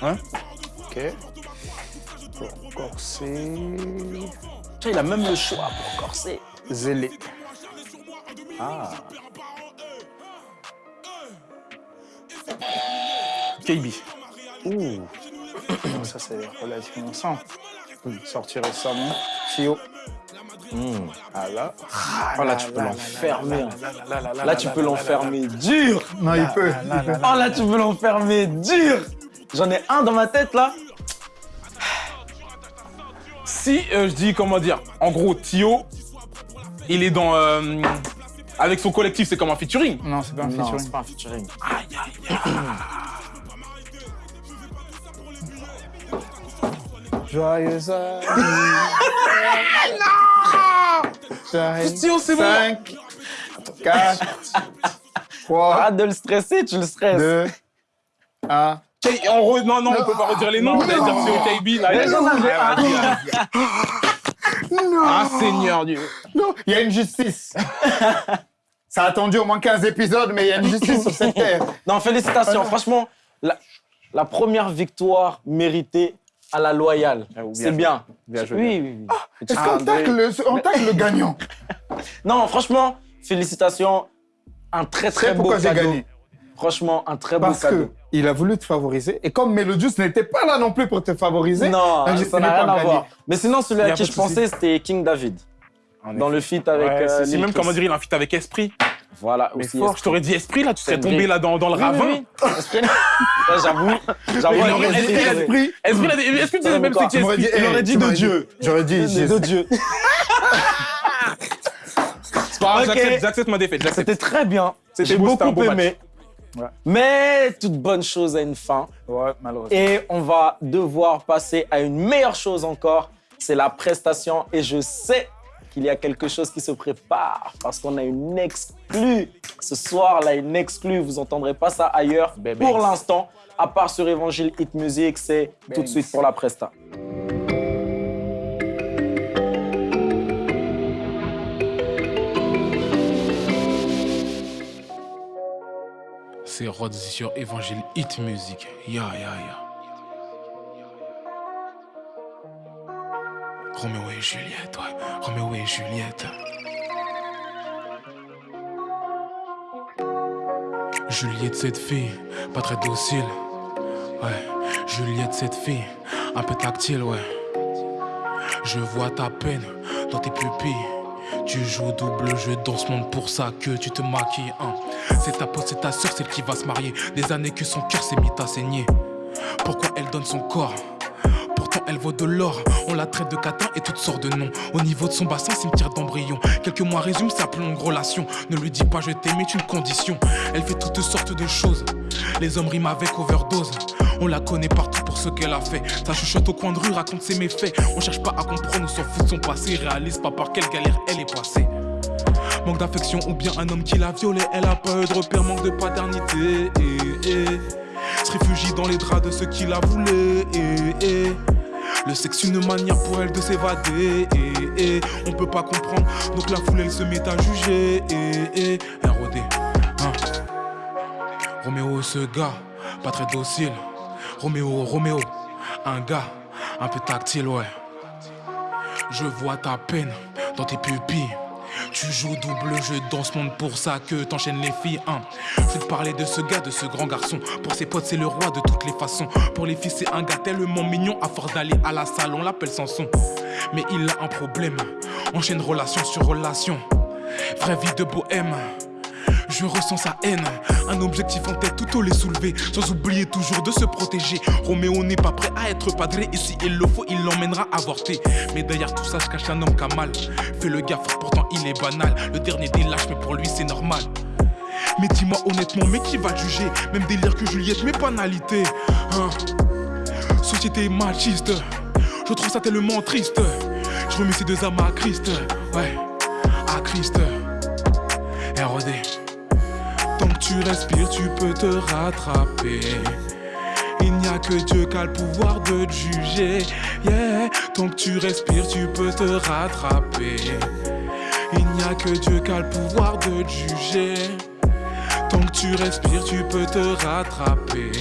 A: Ok. Pour corser.
E: Il a même le choix pour corser.
A: Zélé.
D: KB.
A: Ouh. Ça, c'est relativement simple. Sorti récemment. Tio. Ah là.
E: Oh là, tu peux l'enfermer. Là, tu peux l'enfermer dur.
A: Non, il peut. il peut.
E: Oh là, tu peux l'enfermer dur. J'en ai un dans ma tête là.
D: Si euh, je dis, comment dire, en gros, Tio, il est dans. euh, avec son collectif, c'est comme un featuring.
A: Non, c'est pas un
E: Non,
A: featuring.
E: c'est pas un featuring.
A: Joyeux Joyeux
D: Tio, c'est bon.
A: 5, 4, 3,
E: Arrête de le stresser, tu le stresses.
A: 2, 1.
D: K- en re- Non, non, on peut pas redire les noms. On dire Tio KB. Là,
E: Un.
D: Ah, Seigneur Dieu.
A: Non, il y a une justice. Ça a attendu au moins 15 épisodes, mais il y a une justice sur cette terre.
E: Non, félicitations. Franchement, la, la première victoire méritée à la loyale.
D: Ah, bien
E: C'est bien.
D: Bien joué,
E: Oui, oui, oui.
A: Est-ce qu'on tacle, le- on tacle le gagnant?
E: Non, franchement, félicitations. Un très très
A: C'est
E: beau
A: pourquoi j'ai
E: cadeau.
A: gagné.
E: Franchement, un très beau
A: Parce
E: cadeau.
A: que il a voulu te favoriser. Et comme Melodius n'était pas là non plus pour te favoriser,
E: Non,
A: ben,
E: ça n'a rien à voir. Mais sinon, celui à qui je pensais, c'était King David. Dans le feat avec
D: Ouais,
E: euh, Lil
D: même, comment dire, il a un feat avec Esprit.
E: Voilà,
D: Mais
E: aussi.
D: fort, je t'aurais dit Esprit, là, tu serais
E: C'est
D: tombé là dans, dans le
E: Oui,
D: ravin.
E: oui, oui. Esprit. J'avoue.
A: Esprit.
D: Esprit, là, est-ce que tu sais même c'est qui
A: Tu m'aurais dit,
D: Esprit Il aurait dit de Dieu.
A: J'aurais dit,
E: de. Dieu.
D: C'est pas grave,
E: Ok.
D: j'accepte- ma défaite.
E: C'était très bien.
D: C'était
E: J'ai
D: beau, c'était un
E: beaucoup aimé.
A: Ouais.
E: Mais toute bonne chose a une fin.
A: Ouais, malheureusement.
E: Et on va devoir passer à une meilleure chose encore. C'est la prestation. Et je sais qu'il y a quelque chose qui se prépare parce qu'on a une exclue. Ce soir, là, une exclue. Vous entendrez pas ça ailleurs.
D: Bébé.
E: Pour l'instant, à part sur Évangile Hit Music, c'est tout de suite pour la presta.
B: C'est Rhodes sur Évangile Hit Music. Ya, ya, ya. Roméo et Juliette, ouais. Roméo et Juliette. Juliette, cette fille, pas très docile. Ouais, Juliette, cette fille, un peu tactile, ouais. Je vois ta peine dans tes pupilles. Tu joues double jeu dans ce monde pour ça que tu te maquilles. hein. C'est ta pote, c'est ta soeur, celle qui va se marier. Des années que son cœur s'est mis à saigner. Pourquoi elle donne son corps? Elle vaut de l'or, on la traite de catin et toutes sortes de noms. Au niveau de son bassin, cimetière d'embryon. Quelques mois résume sa longue relation. Ne lui dis pas je t'aime, est une condition. Elle fait toutes sortes de choses. Les hommes riment avec overdose. On la connaît partout pour ce qu'elle a fait. Ça chuchote au coin de rue, raconte ses méfaits. On cherche pas à comprendre, on s'en fout de son passé. Réalise pas par quelle galère elle est passée. Manque d'affection ou bien un homme qui l'a violée. Elle a pas eu de repère, manque de paternité. eh, eh. Se réfugie dans les draps de ceux qui la voulaient. eh. Le sexe une manière pour elle de s'évader. eh, eh. On peut pas comprendre, donc la foule elle se met à juger. eh, eh. ROD. hein. Roméo, ce gars, pas très docile. Roméo, Roméo, un gars, un peu tactile, ouais. Je vois ta peine dans tes pupilles. Tu joues double jeu dans ce monde pour ça que t'enchaînes les filles. Hein. Je te parler de ce gars, de ce grand garçon. Pour ses potes, c'est le roi de toutes les façons. Pour les filles, c'est un gars tellement mignon. À force d'aller à la salle, on l'appelle Samson. Mais il a un problème. Enchaîne relation sur relation. Vraie vie de bohème. Je ressens sa haine, un objectif en tête, tout les soulever, sans oublier toujours de se protéger. Roméo n'est pas prêt à être padré, et si il le faut, il l'emmènera avorter. Mais derrière tout ça, je cache un homme qui a mal. Fait le gaffe, pourtant il est banal. Le dernier des lâches, mais pour lui c'est normal. Mais dis-moi honnêtement, mais qui va juger? Même délire que Juliette, mais banalité. Hein? Société machiste, je trouve ça tellement triste. Je remets ces deux âmes à Christ, ouais, à Christ. ROD. Tant que tu respires, tu peux te rattraper. Il n'y a que Dieu qui a le pouvoir de te juger. Yeah. Tant que tu respires, tu peux te rattraper. Il n'y a que Dieu qui a le pouvoir de te juger. Tant que tu respires, tu peux te rattraper.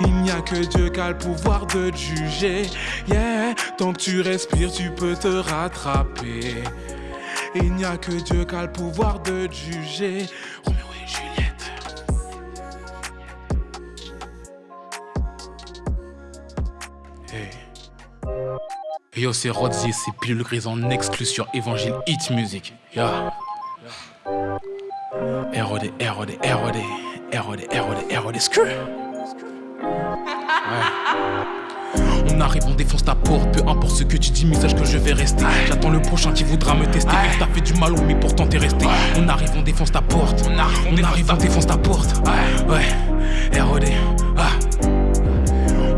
B: Il n'y a que Dieu qui a le pouvoir de te juger. Yeah, tant que tu respires, tu peux te rattraper. Il n'y a que Dieu qui a le pouvoir de juger. Roméo et Juliette. Hey. Hey Yo, c'est Rodzie, c'est Pilule Grise en exclu sur Évangile Hit Music. Yeah. ROD, ROD, ROD, ROD, ROD, ROD, screw. On arrive, on défonce ta porte, peu importe ce que tu dis, message que je vais rester. J'attends le prochain qui voudra me tester. Il t'a fait du mal, mais pourtant t'es resté. On arrive, on défonce ta porte. On arrive, on, défonce ta porte. Ouais, ROD, ah.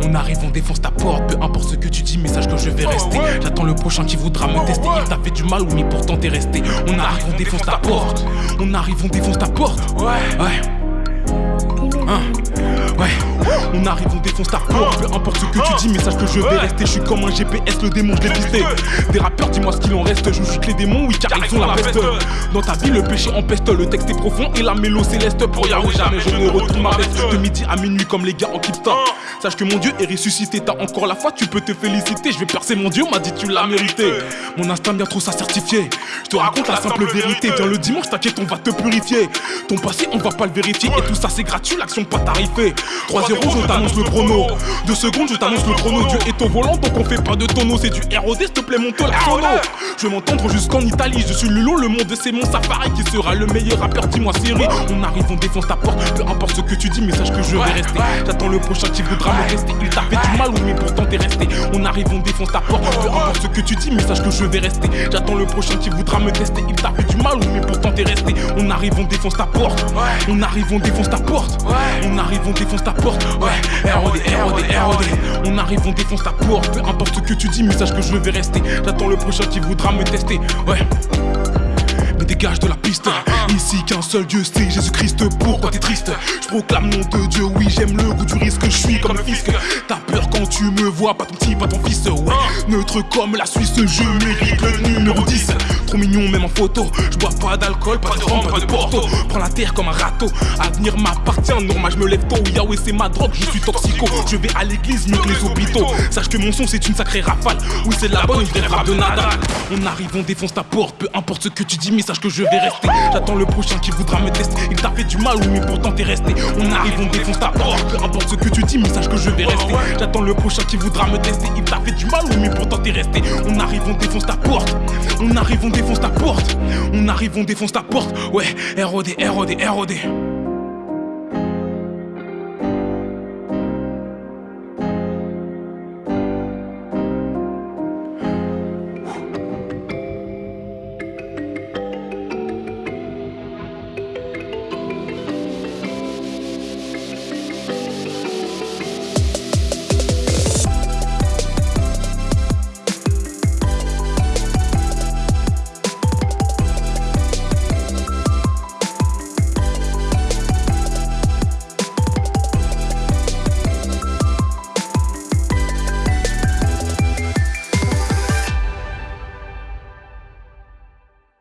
B: On arrive, on défonce ta porte, peu importe ce que tu dis, message que je vais rester. J'attends le prochain qui voudra me tester. Il t'a fait du mal, mais pourtant t'es resté. On arrive, on défonce ta porte. On arrive, on défonce ta porte. Ouais, ouais. Hein. Ouais, on arrive, on défonce ta porte. Peu importe ce que tu dis, mais sache que je vais rester. Je suis comme un GPS, le démon, je l'ai pisté. Des rappeurs, dis-moi ce qu'il en reste. Je chute les démons, oui, car ils ont la peste. Dans ta vie, le péché empeste. Le texte est profond et la mélo céleste. Pour Yahweh, jamais je ne retourne ma veste. De midi à minuit, comme les gars en Kipsta. Sache que mon Dieu est ressuscité. T'as encore la foi, tu peux te féliciter. Je vais percer mon Dieu, m'a dit tu l'as mérité. Mon instinct bien trop ça certifié. Je te raconte la simple vérité. Viens le dimanche, t'inquiète, on va te purifier. Ton passé, on va pas le vérifier. Et tout ça, c'est gratuit, l'action pas tarifée. 3-0, je t'annonce le chrono. Deux secondes, je t'annonce le chrono. Dieu est au volant, donc on fait pas de tonneau. C'est du ROD, s'il te plaît, monte la sono. Je vais m'entendre jusqu'en Italie. Je suis Lulo, le monde c'est mon safari. Qui sera le meilleur rappeur, dis-moi Siri. On arrive, on défonce ta porte. Peu importe ce que tu dis, mais sache que je vais rester. J'attends le prochain qui voudra me tester. Il t'a fait du mal, oui, mais pourtant t'es resté. On arrive, on défonce ta porte. Peu importe ce que tu dis, mais sache que je vais rester. J'attends le prochain qui voudra me tester. Il t'a fait du mal, oui, mais pourtant t'es resté. On arrive, on défonce ta porte. On arrive, on défonce ta porte. On arrive, on défonce ta porte. Ouais, ROD, ROD, ROD. On arrive, on défonce ta porte. Peu importe ce que tu dis, mais sache que je vais rester. J'attends le prochain qui voudra me tester. Ouais. Mais dégage de la piste. Ici qu'un seul Dieu c'est Jésus-Christ. Pourquoi t'es triste? Je proclame nom de Dieu. Oui, j'aime le goût du risque. Je suis comme le fisc. T'as peur quand tu me vois, pas ton petit, pas ton fils. Ouais. Neutre comme la Suisse, je mérite le numéro 10. Trop mignon, même en photo. Je bois pas d'alcool, pas de rhum, pas de porto. Prends la terre comme un râteau. Avenir m'appartient. Normal, je me lève tôt. Yahweh, c'est ma drogue. Je suis toxico. Je vais à l'église mieux que les hôpitaux. Sache que mon son, c'est une sacrée rafale. Oui, c'est la bonne, vraie frappe de nada. On arrive, on défonce ta porte. Peu importe ce que tu dis, mais sache que je vais rester. J'attends le prochain qui voudra me tester. Il t'a fait du mal, oui, mais pourtant t'es resté. On arrive, on défonce ta porte. Peu importe ce que tu dis, mais sache que je vais rester. J'attends le prochain qui voudra me tester. Il t'a fait du mal, oui, mais pourtant t'es resté. On arrive, on défonce ta porte. On arrive, on défonce ta porte. On arrive, on défonce ta porte. Ouais, ROD, ROD, ROD.